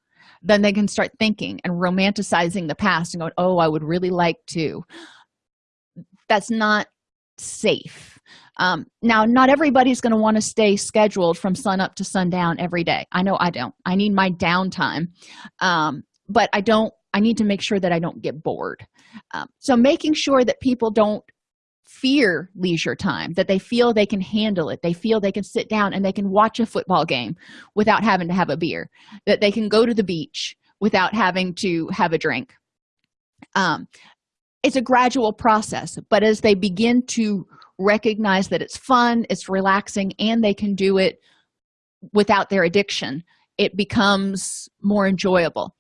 then they can start thinking and romanticizing the past and going oh i would really like to. That's not safe. Um, now not everybody's going to want to stay scheduled from sun up to sundown every day. I know i don't. I need my downtime. Um, but i don't i need to make sure that i don't get bored um, so making sure that people don't fear leisure time that they feel they can handle it they feel they can sit down and they can watch a football game without having to have a beer that they can go to the beach without having to have a drink. Um, it's a gradual process but as they begin to recognize that it's fun it's relaxing and they can do it without their addiction it becomes more enjoyable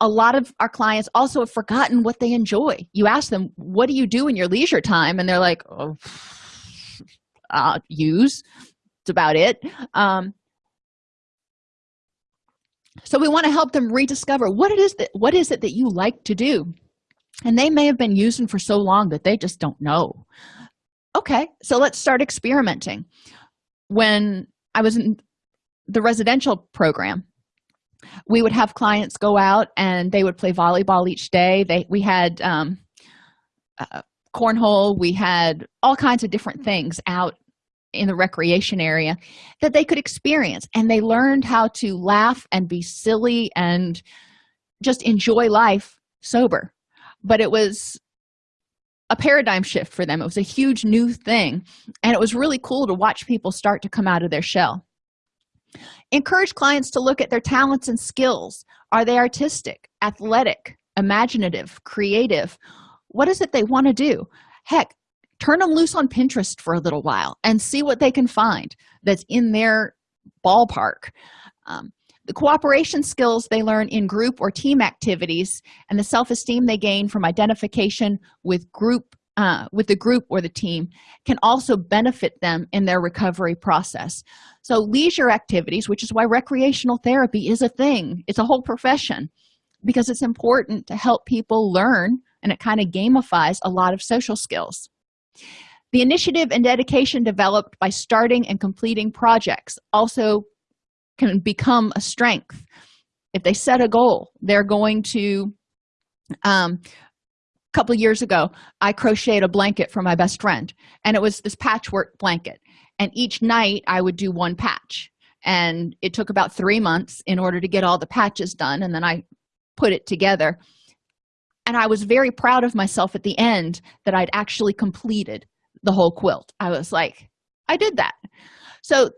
a lot of our clients also have forgotten what they enjoy. You ask them what do you do in your leisure time? And they're like oh, uh, use. It's about it. Um, so we want to help them rediscover what it is that what is it that you like to do? And they may have been using for so long that they just don't know. Okay so let's start experimenting. When i was in the residential program we would have clients go out and they would play volleyball each day. They we had um, uh, cornhole. We had all kinds of different things out in the recreation area that they could experience. And they learned how to laugh and be silly and just enjoy life sober. But it was a paradigm shift for them. It was a huge new thing. And it was really cool to watch people start to come out of their shell encourage clients to look at their talents and skills. Are they artistic athletic imaginative creative? What is it they want to do? Heck turn them loose on pinterest for a little while and see what they can find that's in their ballpark. Um, the cooperation skills they learn in group or team activities and the self-esteem they gain from identification with group uh, with the group or the team can also benefit them in their recovery process. So leisure activities which is why recreational therapy is a thing it's a whole profession because it's important to help people learn and it kind of gamifies a lot of social skills. The initiative and dedication developed by starting and completing projects also can become a strength. If they set a goal they're going to um, couple years ago i crocheted a blanket for my best friend and it was this patchwork blanket. And each night i would do one patch. And it took about three months in order to get all the patches done and then i put it together. And i was very proud of myself at the end that i'd actually completed the whole quilt. I was like i did that. So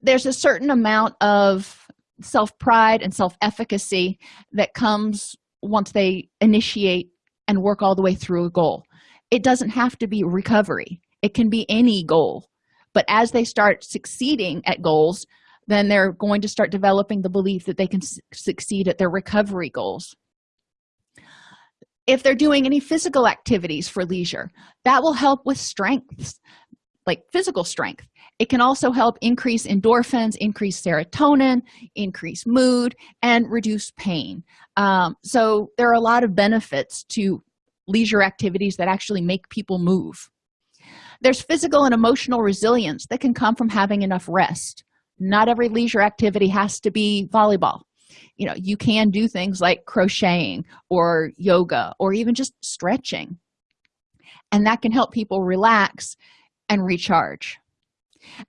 there's a certain amount of self-pride and self-efficacy that comes once they initiate and work all the way through a goal. It doesn't have to be recovery. It can be any goal. But as they start succeeding at goals then they're going to start developing the belief that they can succeed at their recovery goals. If they're doing any physical activities for leisure that will help with strengths like physical strength it can also help increase endorphins increase serotonin increase mood and reduce pain. Um, so there are a lot of benefits to leisure activities that actually make people move. There's physical and emotional resilience that can come from having enough rest. Not every leisure activity has to be volleyball. You know you can do things like crocheting or yoga or even just stretching. And that can help people relax and recharge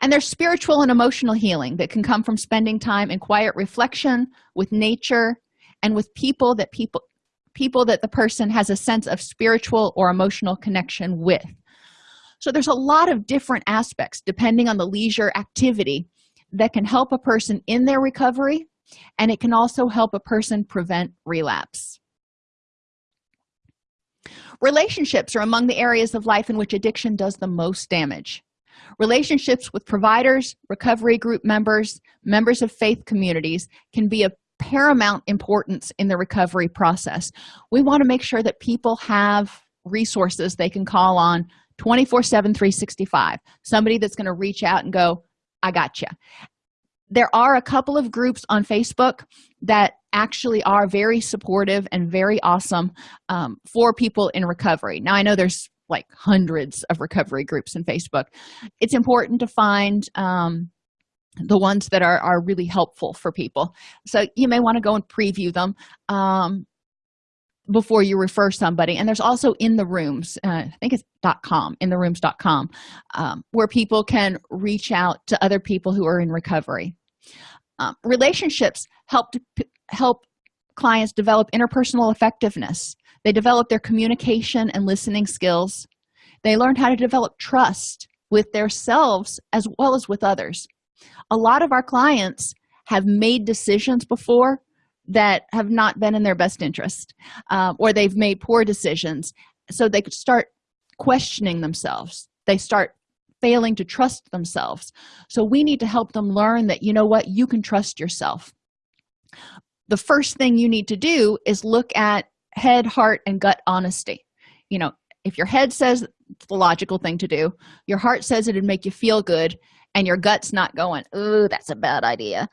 and there's spiritual and emotional healing that can come from spending time in quiet reflection with nature and with people that people people that the person has a sense of spiritual or emotional connection with. So there's a lot of different aspects depending on the leisure activity that can help a person in their recovery and it can also help a person prevent relapse. Relationships are among the areas of life in which addiction does the most damage relationships with providers recovery group members members of faith communities can be of paramount importance in the recovery process. We want to make sure that people have resources they can call on 24 7 365 somebody that's going to reach out and go i got you there are a couple of groups on facebook that actually are very supportive and very awesome um, for people in recovery. Now i know there's like hundreds of recovery groups in facebook. It's important to find um, the ones that are, are really helpful for people. So you may want to go and preview them um, before you refer somebody. And there's also in the rooms uh, i think it's .com in the rooms.com um, where people can reach out to other people who are in recovery. Um, relationships help to help clients develop interpersonal effectiveness they develop their communication and listening skills. They learn how to develop trust with themselves as well as with others. A lot of our clients have made decisions before that have not been in their best interest um, or they've made poor decisions. So they could start questioning themselves. They start failing to trust themselves. So we need to help them learn that you know what you can trust yourself. The first thing you need to do is look at head heart and gut honesty. You know if your head says it's the logical thing to do your heart says it'd make you feel good and your gut's not going oh that's a bad idea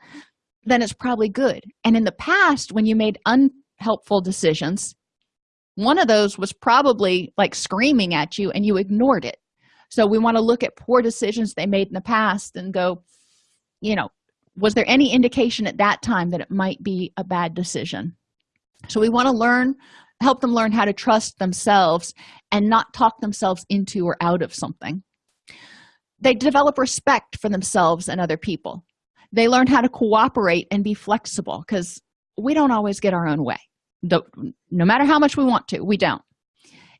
then it's probably good. And in the past when you made unhelpful decisions one of those was probably like screaming at you and you ignored it. So we want to look at poor decisions they made in the past and go you know was there any indication at that time that it might be a bad decision so we want to learn help them learn how to trust themselves and not talk themselves into or out of something. They develop respect for themselves and other people. They learn how to cooperate and be flexible because we don't always get our own way. No matter how much we want to we don't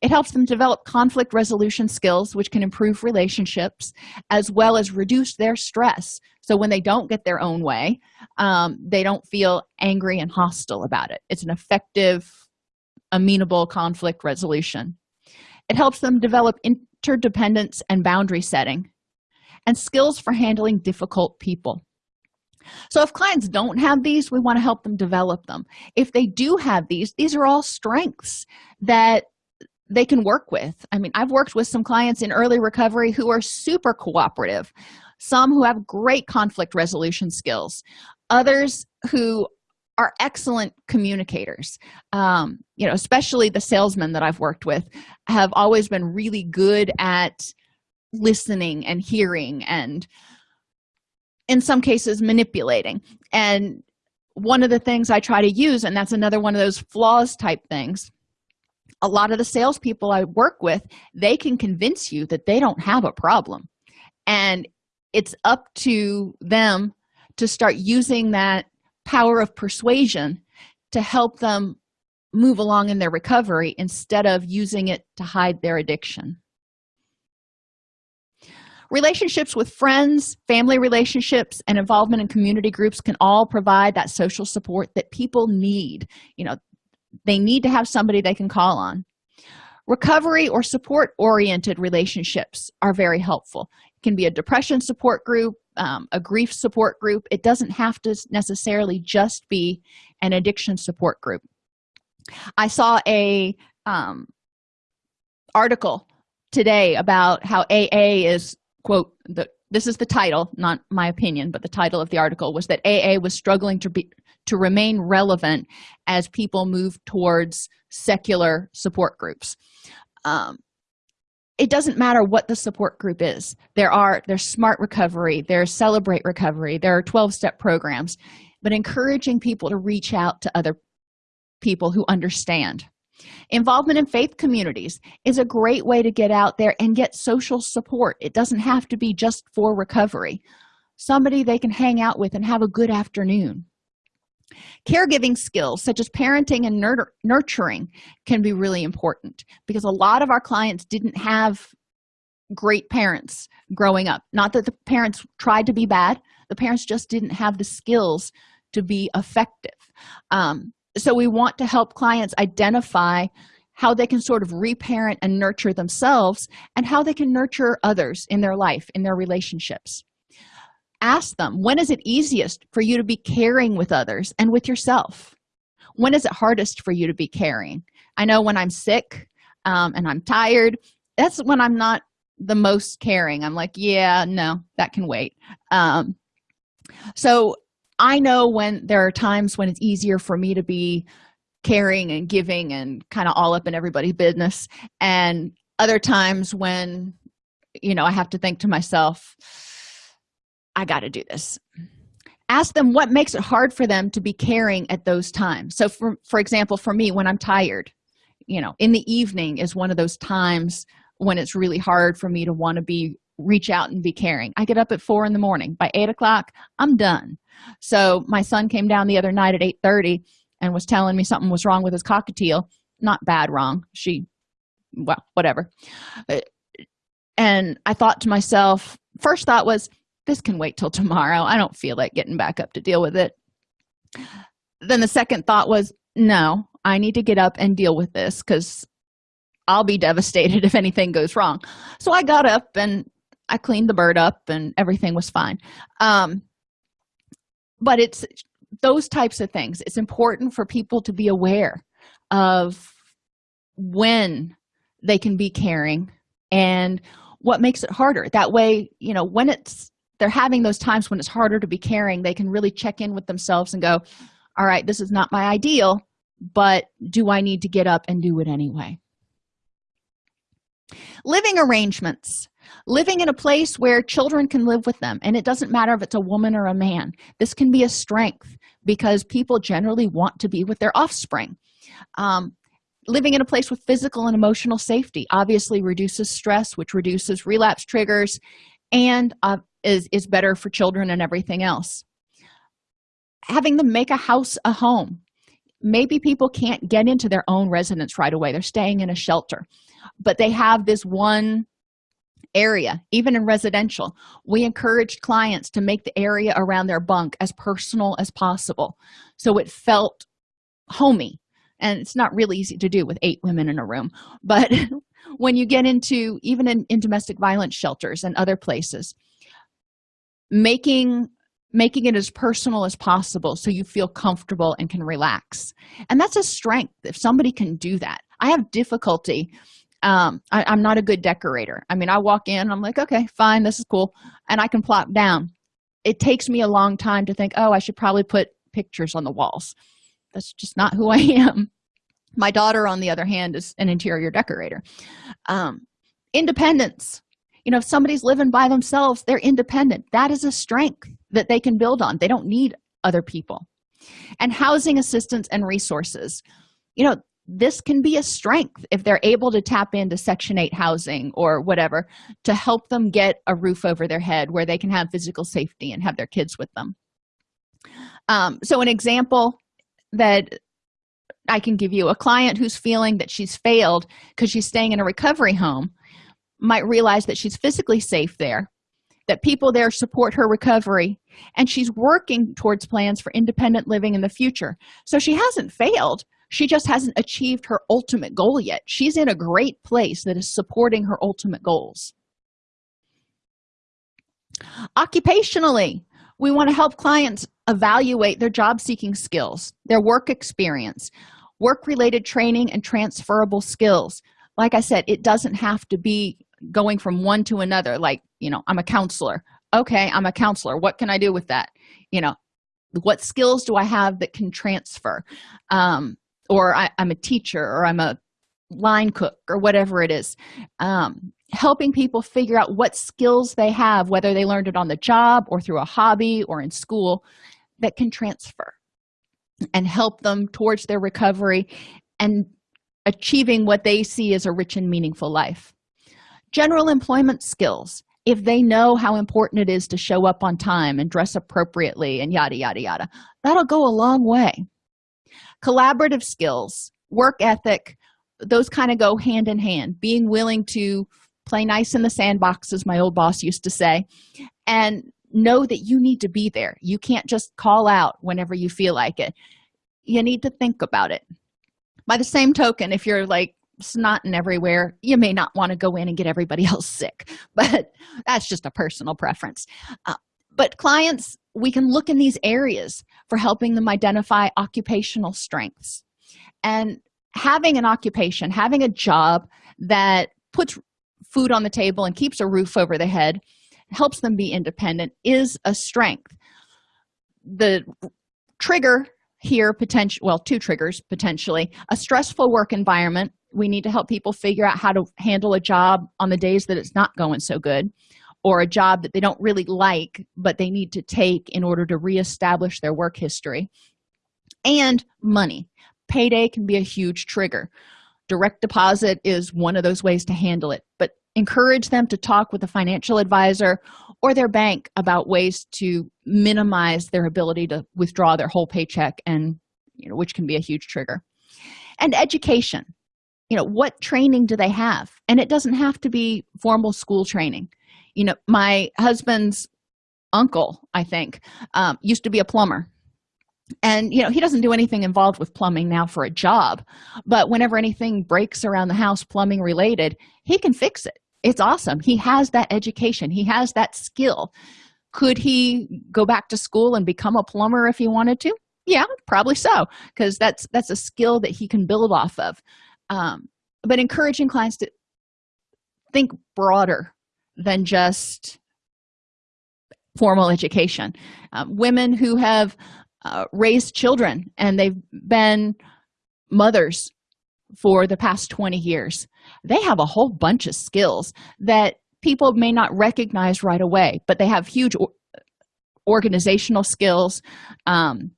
it helps them develop conflict resolution skills which can improve relationships as well as reduce their stress. So when they don't get their own way um, they don't feel angry and hostile about it. It's an effective amenable conflict resolution. It helps them develop interdependence and boundary setting and skills for handling difficult people. So if clients don't have these we want to help them develop them. If they do have these these are all strengths that they can work with. I mean i've worked with some clients in early recovery who are super cooperative some who have great conflict resolution skills others who are excellent communicators. Um, you know especially the salesmen that i've worked with have always been really good at listening and hearing and in some cases manipulating. And one of the things i try to use and that's another one of those flaws type things a lot of the salespeople i work with they can convince you that they don't have a problem. And it's up to them to start using that power of persuasion to help them move along in their recovery instead of using it to hide their addiction. Relationships with friends family relationships and involvement in community groups can all provide that social support that people need. You know they need to have somebody they can call on. Recovery or support oriented relationships are very helpful. It can be a depression support group um, a grief support group. It doesn't have to necessarily just be an addiction support group. I saw a um, article today about how aa is quote the this is the title not my opinion but the title of the article was that aa was struggling to be to remain relevant as people move towards secular support groups. Um, it doesn't matter what the support group is. There are there's smart recovery there's celebrate recovery there are 12-step programs but encouraging people to reach out to other people who understand. Involvement in faith communities is a great way to get out there and get social support. It doesn't have to be just for recovery. Somebody they can hang out with and have a good afternoon caregiving skills such as parenting and nurturing can be really important because a lot of our clients didn't have great parents growing up. Not that the parents tried to be bad the parents just didn't have the skills to be effective. Um, so we want to help clients identify how they can sort of reparent and nurture themselves and how they can nurture others in their life in their relationships ask them when is it easiest for you to be caring with others and with yourself? When is it hardest for you to be caring? I know when i'm sick um, and i'm tired that's when i'm not the most caring. I'm like yeah no that can wait. Um, so i know when there are times when it's easier for me to be caring and giving and kind of all up in everybody's business and other times when you know i have to think to myself i got to do this. Ask them what makes it hard for them to be caring at those times. So for for example for me when i'm tired you know in the evening is one of those times when it's really hard for me to want to be reach out and be caring. I get up at four in the morning. By eight o'clock i'm done. So my son came down the other night at 8 30 and was telling me something was wrong with his cockatiel. Not bad wrong. She well whatever. Uh, and i thought to myself first thought was this can wait till tomorrow. I don't feel like getting back up to deal with it. Then the second thought was no i need to get up and deal with this because i'll be devastated if anything goes wrong. So i got up and i cleaned the bird up and everything was fine. Um, but it's those types of things. It's important for people to be aware of when they can be caring and what makes it harder. That way you know when it's they're having those times when it's harder to be caring they can really check in with themselves and go all right this is not my ideal but do i need to get up and do it anyway? Living arrangements. Living in a place where children can live with them and it doesn't matter if it's a woman or a man. This can be a strength because people generally want to be with their offspring. Um, living in a place with physical and emotional safety obviously reduces stress which reduces relapse triggers and uh, is is better for children and everything else. Having them make a house a home. Maybe people can't get into their own residence right away. They're staying in a shelter. But they have this one area even in residential. We encouraged clients to make the area around their bunk as personal as possible. So it felt homey. And it's not really easy to do with eight women in a room. But when you get into even in, in domestic violence shelters and other places making making it as personal as possible so you feel comfortable and can relax. And that's a strength if somebody can do that. I have difficulty um I, i'm not a good decorator. I mean i walk in i'm like okay fine this is cool and i can plop down. It takes me a long time to think oh i should probably put pictures on the walls. That's just not who i am. My daughter on the other hand is an interior decorator. Um independence you know if somebody's living by themselves they're independent. That is a strength that they can build on. They don't need other people. And housing assistance and resources. You know this can be a strength if they're able to tap into section 8 housing or whatever to help them get a roof over their head where they can have physical safety and have their kids with them. Um, so an example that i can give you a client who's feeling that she's failed because she's staying in a recovery home might realize that she's physically safe there that people there support her recovery and she's working towards plans for independent living in the future. So she hasn't failed. She just hasn't achieved her ultimate goal yet. She's in a great place that is supporting her ultimate goals. Occupationally we want to help clients evaluate their job seeking skills their work experience work related training and transferable skills. Like i said it doesn't have to be going from one to another like you know i'm a counselor. Okay i'm a counselor. What can i do with that? You know what skills do i have that can transfer? Um or I, am a teacher or i'm a line cook or whatever it is. Um helping people figure out what skills they have whether they learned it on the job or through a hobby or in school that can transfer and help them towards their recovery and achieving what they see as a rich and meaningful life general employment skills if they know how important it is to show up on time and dress appropriately and yada yada yada that'll go a long way. Collaborative skills work ethic those kind of go hand in hand. Being willing to play nice in the sandbox as my old boss used to say and know that you need to be there. You can't just call out whenever you feel like it. You need to think about it. By the same token if you're like snotting everywhere. You may not want to go in and get everybody else sick but that's just a personal preference. Uh, but clients we can look in these areas for helping them identify occupational strengths. And having an occupation having a job that puts food on the table and keeps a roof over the head helps them be independent is a strength. The trigger here potential well two triggers potentially. A stressful work environment. We need to help people figure out how to handle a job on the days that it's not going so good or a job that they don't really like but they need to take in order to reestablish their work history. And money. Payday can be a huge trigger. Direct deposit is one of those ways to handle it but encourage them to talk with a financial advisor or their bank about ways to minimize their ability to withdraw their whole paycheck and you know which can be a huge trigger. And education. You know what training do they have? And it doesn't have to be formal school training. You know my husband's uncle i think um, used to be a plumber. And you know he doesn't do anything involved with plumbing now for a job but whenever anything breaks around the house plumbing related he can fix it it's awesome. He has that education. He has that skill. Could he go back to school and become a plumber if he wanted to? Yeah probably so because that's that's a skill that he can build off of. Um, but encouraging clients to think broader than just formal education. Um, women who have uh, raised children and they've been mothers for the past 20 years they have a whole bunch of skills that people may not recognize right away but they have huge organizational skills um,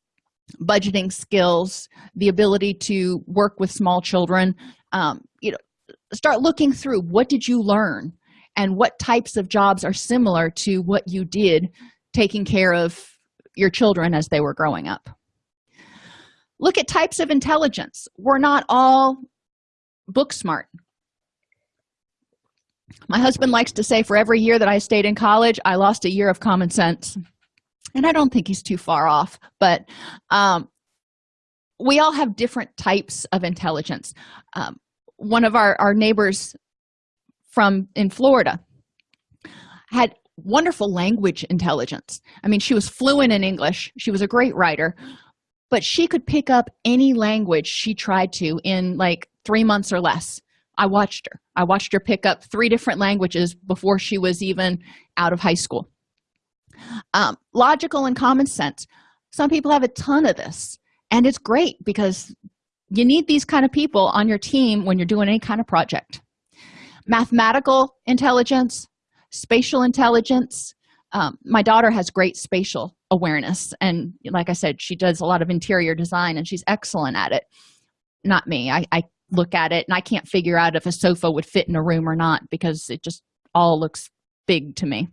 budgeting skills the ability to work with small children. Um, you know start looking through what did you learn and what types of jobs are similar to what you did taking care of your children as they were growing up. Look at types of intelligence. We're not all book smart my husband likes to say for every year that i stayed in college i lost a year of common sense. And i don't think he's too far off but um, we all have different types of intelligence. Um, one of our, our neighbors from in florida had wonderful language intelligence. I mean she was fluent in english. She was a great writer but she could pick up any language she tried to in like three months or less i watched her. I watched her pick up three different languages before she was even out of high school. Um, logical and common sense. Some people have a ton of this and it's great because you need these kind of people on your team when you're doing any kind of project. Mathematical intelligence spatial intelligence. Um, my daughter has great spatial awareness and like i said she does a lot of interior design and she's excellent at it. Not me. I, I look at it and i can't figure out if a sofa would fit in a room or not because it just all looks big to me.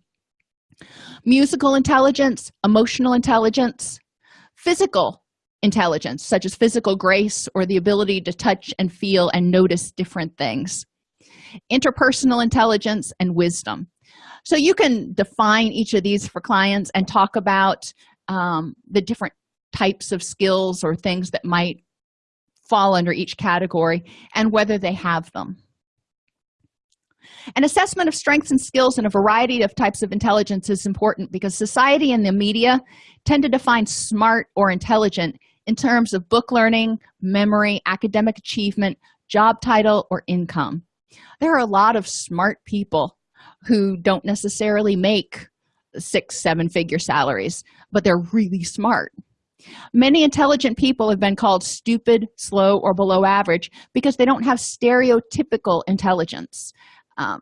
Musical intelligence emotional intelligence physical intelligence such as physical grace or the ability to touch and feel and notice different things. Interpersonal intelligence and wisdom. So you can define each of these for clients and talk about um, the different types of skills or things that might fall under each category and whether they have them. An assessment of strengths and skills in a variety of types of intelligence is important because society and the media tend to define smart or intelligent in terms of book learning memory academic achievement job title or income. There are a lot of smart people who don't necessarily make six seven figure salaries but they're really smart many intelligent people have been called stupid slow or below average because they don't have stereotypical intelligence. Um,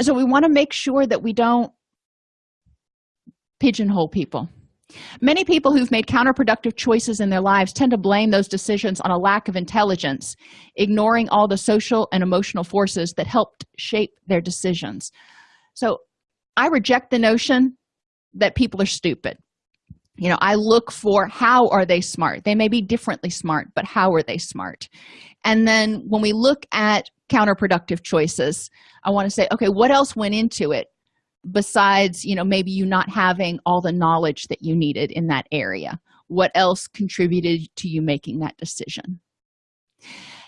so we want to make sure that we don't pigeonhole people. Many people who've made counterproductive choices in their lives tend to blame those decisions on a lack of intelligence ignoring all the social and emotional forces that helped shape their decisions. So i reject the notion that people are stupid you know i look for how are they smart? They may be differently smart but how are they smart? And then when we look at counterproductive choices i want to say okay what else went into it besides you know maybe you not having all the knowledge that you needed in that area? What else contributed to you making that decision?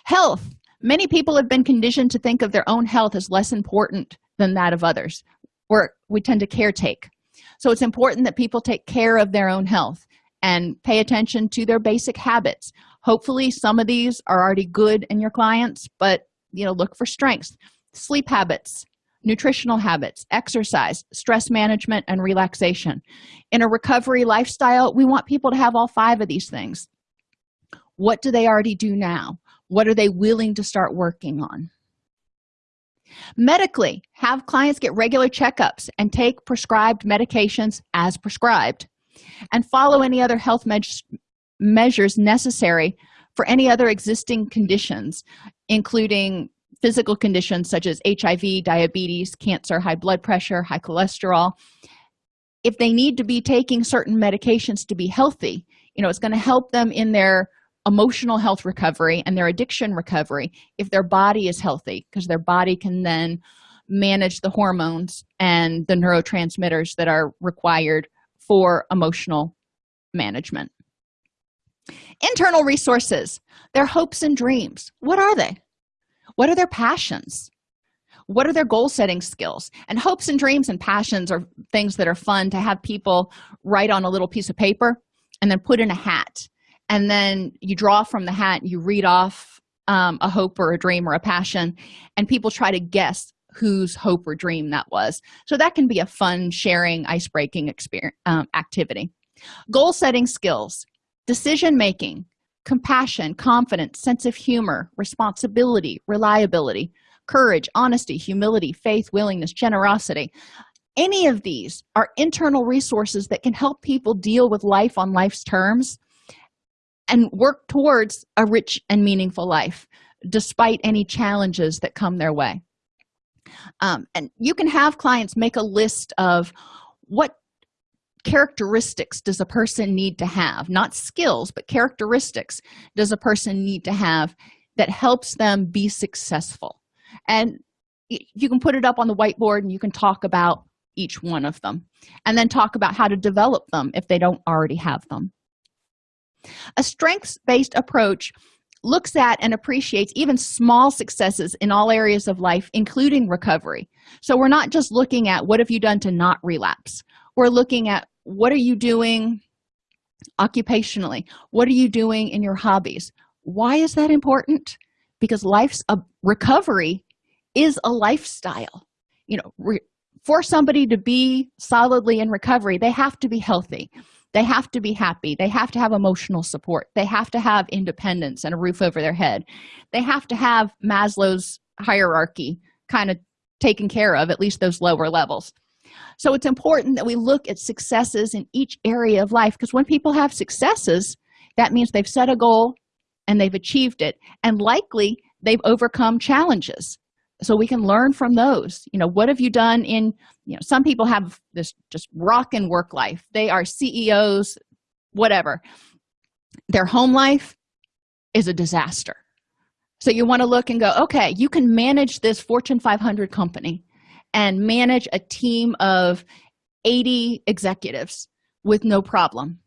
Health. Many people have been conditioned to think of their own health as less important than that of others or we tend to caretake so it's important that people take care of their own health and pay attention to their basic habits. Hopefully some of these are already good in your clients but you know look for strengths. Sleep habits nutritional habits exercise stress management and relaxation. In a recovery lifestyle we want people to have all five of these things. What do they already do now? What are they willing to start working on medically have clients get regular checkups and take prescribed medications as prescribed and follow any other health me measures necessary for any other existing conditions including physical conditions such as hiv diabetes cancer high blood pressure high cholesterol. If they need to be taking certain medications to be healthy you know it's going to help them in their emotional health recovery and their addiction recovery if their body is healthy because their body can then manage the hormones and the neurotransmitters that are required for emotional management. Internal resources their hopes and dreams what are they? What are their passions? What are their goal setting skills? And hopes and dreams and passions are things that are fun to have people write on a little piece of paper and then put in a hat and then you draw from the hat you read off um, a hope or a dream or a passion and people try to guess whose hope or dream that was. So that can be a fun sharing ice-breaking experience um, activity. Goal setting skills decision making compassion confidence sense of humor responsibility reliability courage honesty humility faith willingness generosity. Any of these are internal resources that can help people deal with life on life's terms and work towards a rich and meaningful life despite any challenges that come their way. Um, and you can have clients make a list of what characteristics does a person need to have not skills but characteristics does a person need to have that helps them be successful. And you can put it up on the whiteboard and you can talk about each one of them and then talk about how to develop them if they don't already have them a strengths-based approach looks at and appreciates even small successes in all areas of life including recovery. So we're not just looking at what have you done to not relapse. We're looking at what are you doing occupationally? What are you doing in your hobbies? Why is that important? Because life's a recovery is a lifestyle. You know for somebody to be solidly in recovery they have to be healthy they have to be happy. They have to have emotional support. They have to have independence and a roof over their head. They have to have maslow's hierarchy kind of taken care of at least those lower levels. So it's important that we look at successes in each area of life because when people have successes that means they've set a goal and they've achieved it. And likely they've overcome challenges so we can learn from those. You know what have you done in you know some people have this just rockin' work life. They are ceos whatever. Their home life is a disaster. So you want to look and go okay you can manage this fortune 500 company and manage a team of 80 executives with no problem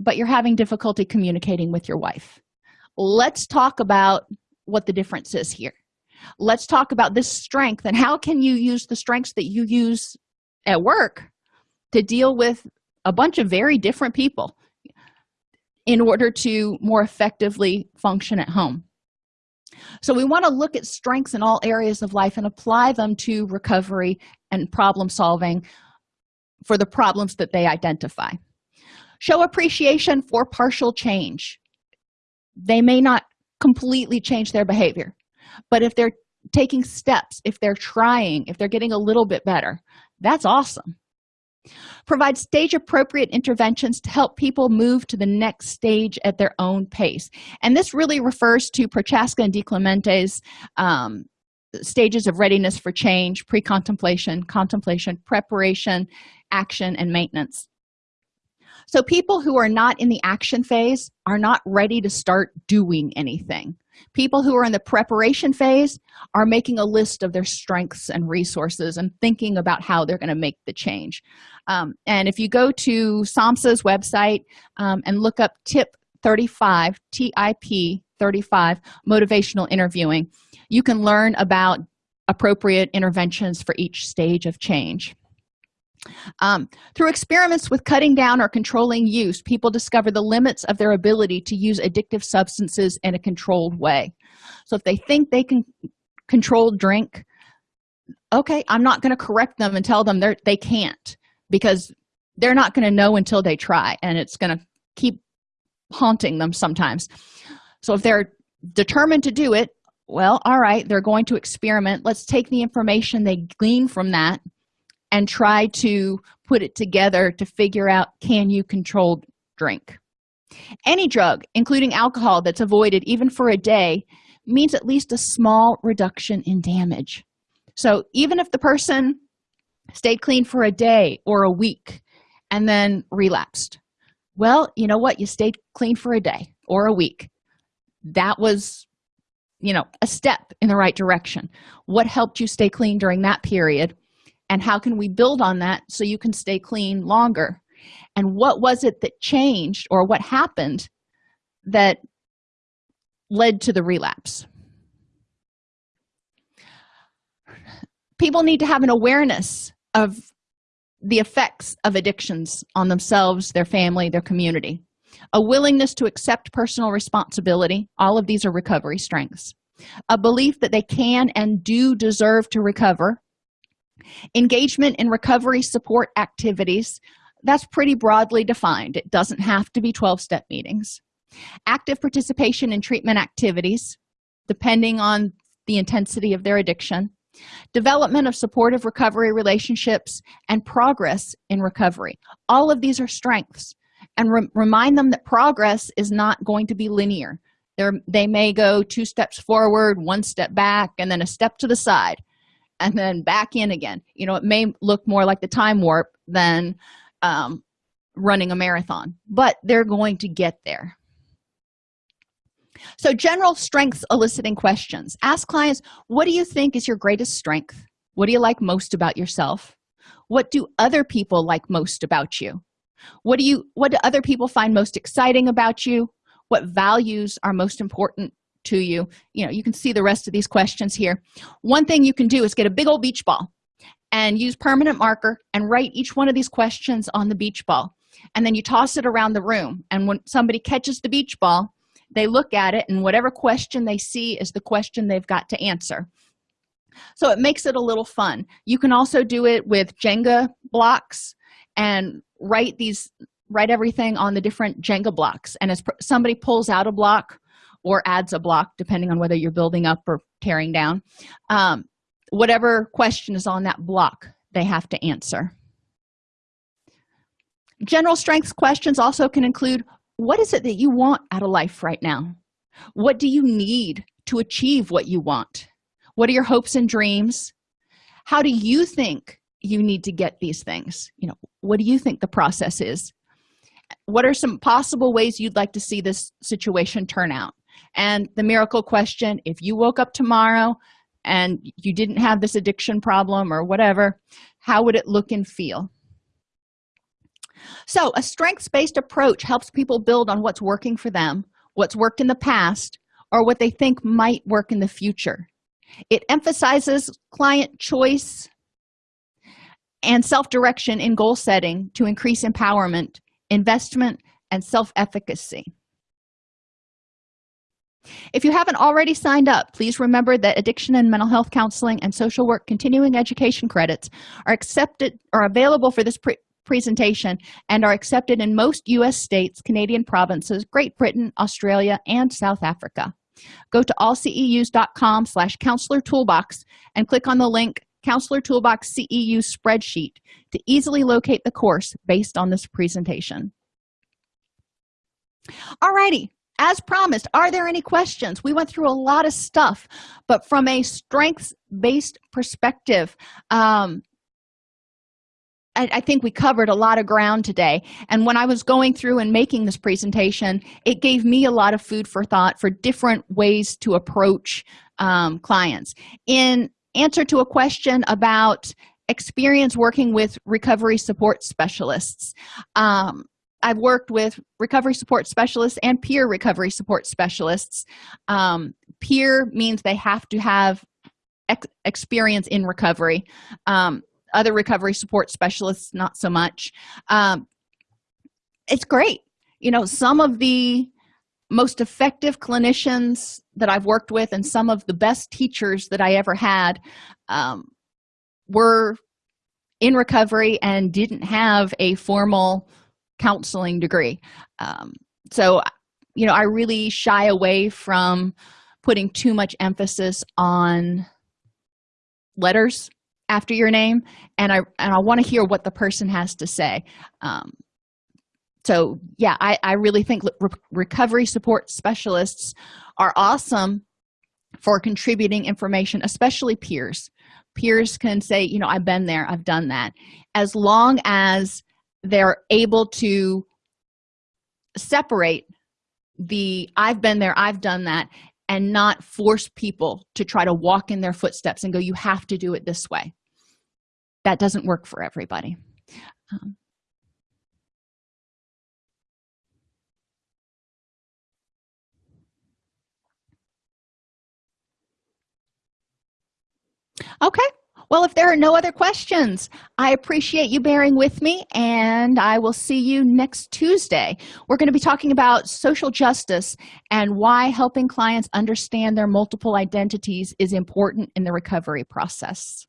but you're having difficulty communicating with your wife. Let's talk about what the difference is here let's talk about this strength and how can you use the strengths that you use at work to deal with a bunch of very different people in order to more effectively function at home. So we want to look at strengths in all areas of life and apply them to recovery and problem solving for the problems that they identify. Show appreciation for partial change. They may not completely change their behavior but if they're taking steps if they're trying if they're getting a little bit better that's awesome. Provide stage appropriate interventions to help people move to the next stage at their own pace. And this really refers to prochaska and DiClemente's um, stages of readiness for change pre-contemplation contemplation preparation action and maintenance. So people who are not in the action phase are not ready to start doing anything people who are in the preparation phase are making a list of their strengths and resources and thinking about how they're going to make the change. Um, and if you go to samhsa's website um, and look up tip 35 tip 35 motivational interviewing you can learn about appropriate interventions for each stage of change um, through experiments with cutting down or controlling use people discover the limits of their ability to use addictive substances in a controlled way. So if they think they can control drink okay i'm not going to correct them and tell them they're they can't because they're not going to know until they try and it's going to keep haunting them sometimes. So if they're determined to do it well all right they're going to experiment. Let's take the information they glean from that and try to put it together to figure out can you control drink? Any drug including alcohol that's avoided even for a day means at least a small reduction in damage. So even if the person stayed clean for a day or a week and then relapsed well you know what? You stayed clean for a day or a week. That was you know a step in the right direction. What helped you stay clean during that period and how can we build on that so you can stay clean longer? And what was it that changed or what happened that led to the relapse? People need to have an awareness of the effects of addictions on themselves their family their community. A willingness to accept personal responsibility. All of these are recovery strengths. A belief that they can and do deserve to recover engagement in recovery support activities that's pretty broadly defined. It doesn't have to be 12-step meetings. Active participation in treatment activities depending on the intensity of their addiction. Development of supportive recovery relationships and progress in recovery. All of these are strengths. And re remind them that progress is not going to be linear. They're, they may go two steps forward one step back and then a step to the side and then back in again. You know it may look more like the time warp than um, running a marathon but they're going to get there. So general strengths eliciting questions. Ask clients what do you think is your greatest strength? What do you like most about yourself? What do other people like most about you? What do you what do other people find most exciting about you? What values are most important to you. You know you can see the rest of these questions here. One thing you can do is get a big old beach ball and use permanent marker and write each one of these questions on the beach ball. And then you toss it around the room. And when somebody catches the beach ball they look at it and whatever question they see is the question they've got to answer. So it makes it a little fun. You can also do it with jenga blocks and write these write everything on the different jenga blocks. And as somebody pulls out a block or adds a block depending on whether you're building up or tearing down. Um, whatever question is on that block they have to answer. General strengths questions also can include what is it that you want out of life right now? What do you need to achieve what you want? What are your hopes and dreams? How do you think you need to get these things? You know what do you think the process is? What are some possible ways you'd like to see this situation turn out and the miracle question if you woke up tomorrow and you didn't have this addiction problem or whatever how would it look and feel? So a strengths-based approach helps people build on what's working for them what's worked in the past or what they think might work in the future. It emphasizes client choice and self-direction in goal setting to increase empowerment investment and self-efficacy if you haven't already signed up please remember that addiction and mental health counseling and social work continuing education credits are accepted are available for this pre presentation and are accepted in most u.s states canadian provinces great britain australia and south africa. Go to allceus.com slash counselor toolbox and click on the link counselor toolbox ceu spreadsheet to easily locate the course based on this presentation. Alrighty, as promised are there any questions? We went through a lot of stuff but from a strengths based perspective um I, I, think we covered a lot of ground today. And when i was going through and making this presentation it gave me a lot of food for thought for different ways to approach um, clients. In answer to a question about experience working with recovery support specialists um, i've worked with recovery support specialists and peer recovery support specialists. Um, peer means they have to have ex experience in recovery. Um, other recovery support specialists not so much. Um, it's great. You know some of the most effective clinicians that i've worked with and some of the best teachers that i ever had um, were in recovery and didn't have a formal counseling degree. Um, so you know i really shy away from putting too much emphasis on letters after your name and i and i want to hear what the person has to say. Um, so yeah i i really think re recovery support specialists are awesome for contributing information especially peers. Peers can say you know i've been there i've done that. As long as they're able to separate the i've been there i've done that and not force people to try to walk in their footsteps and go you have to do it this way. That doesn't work for everybody. Um, okay well if there are no other questions i appreciate you bearing with me and i will see you next tuesday. We're going to be talking about social justice and why helping clients understand their multiple identities is important in the recovery process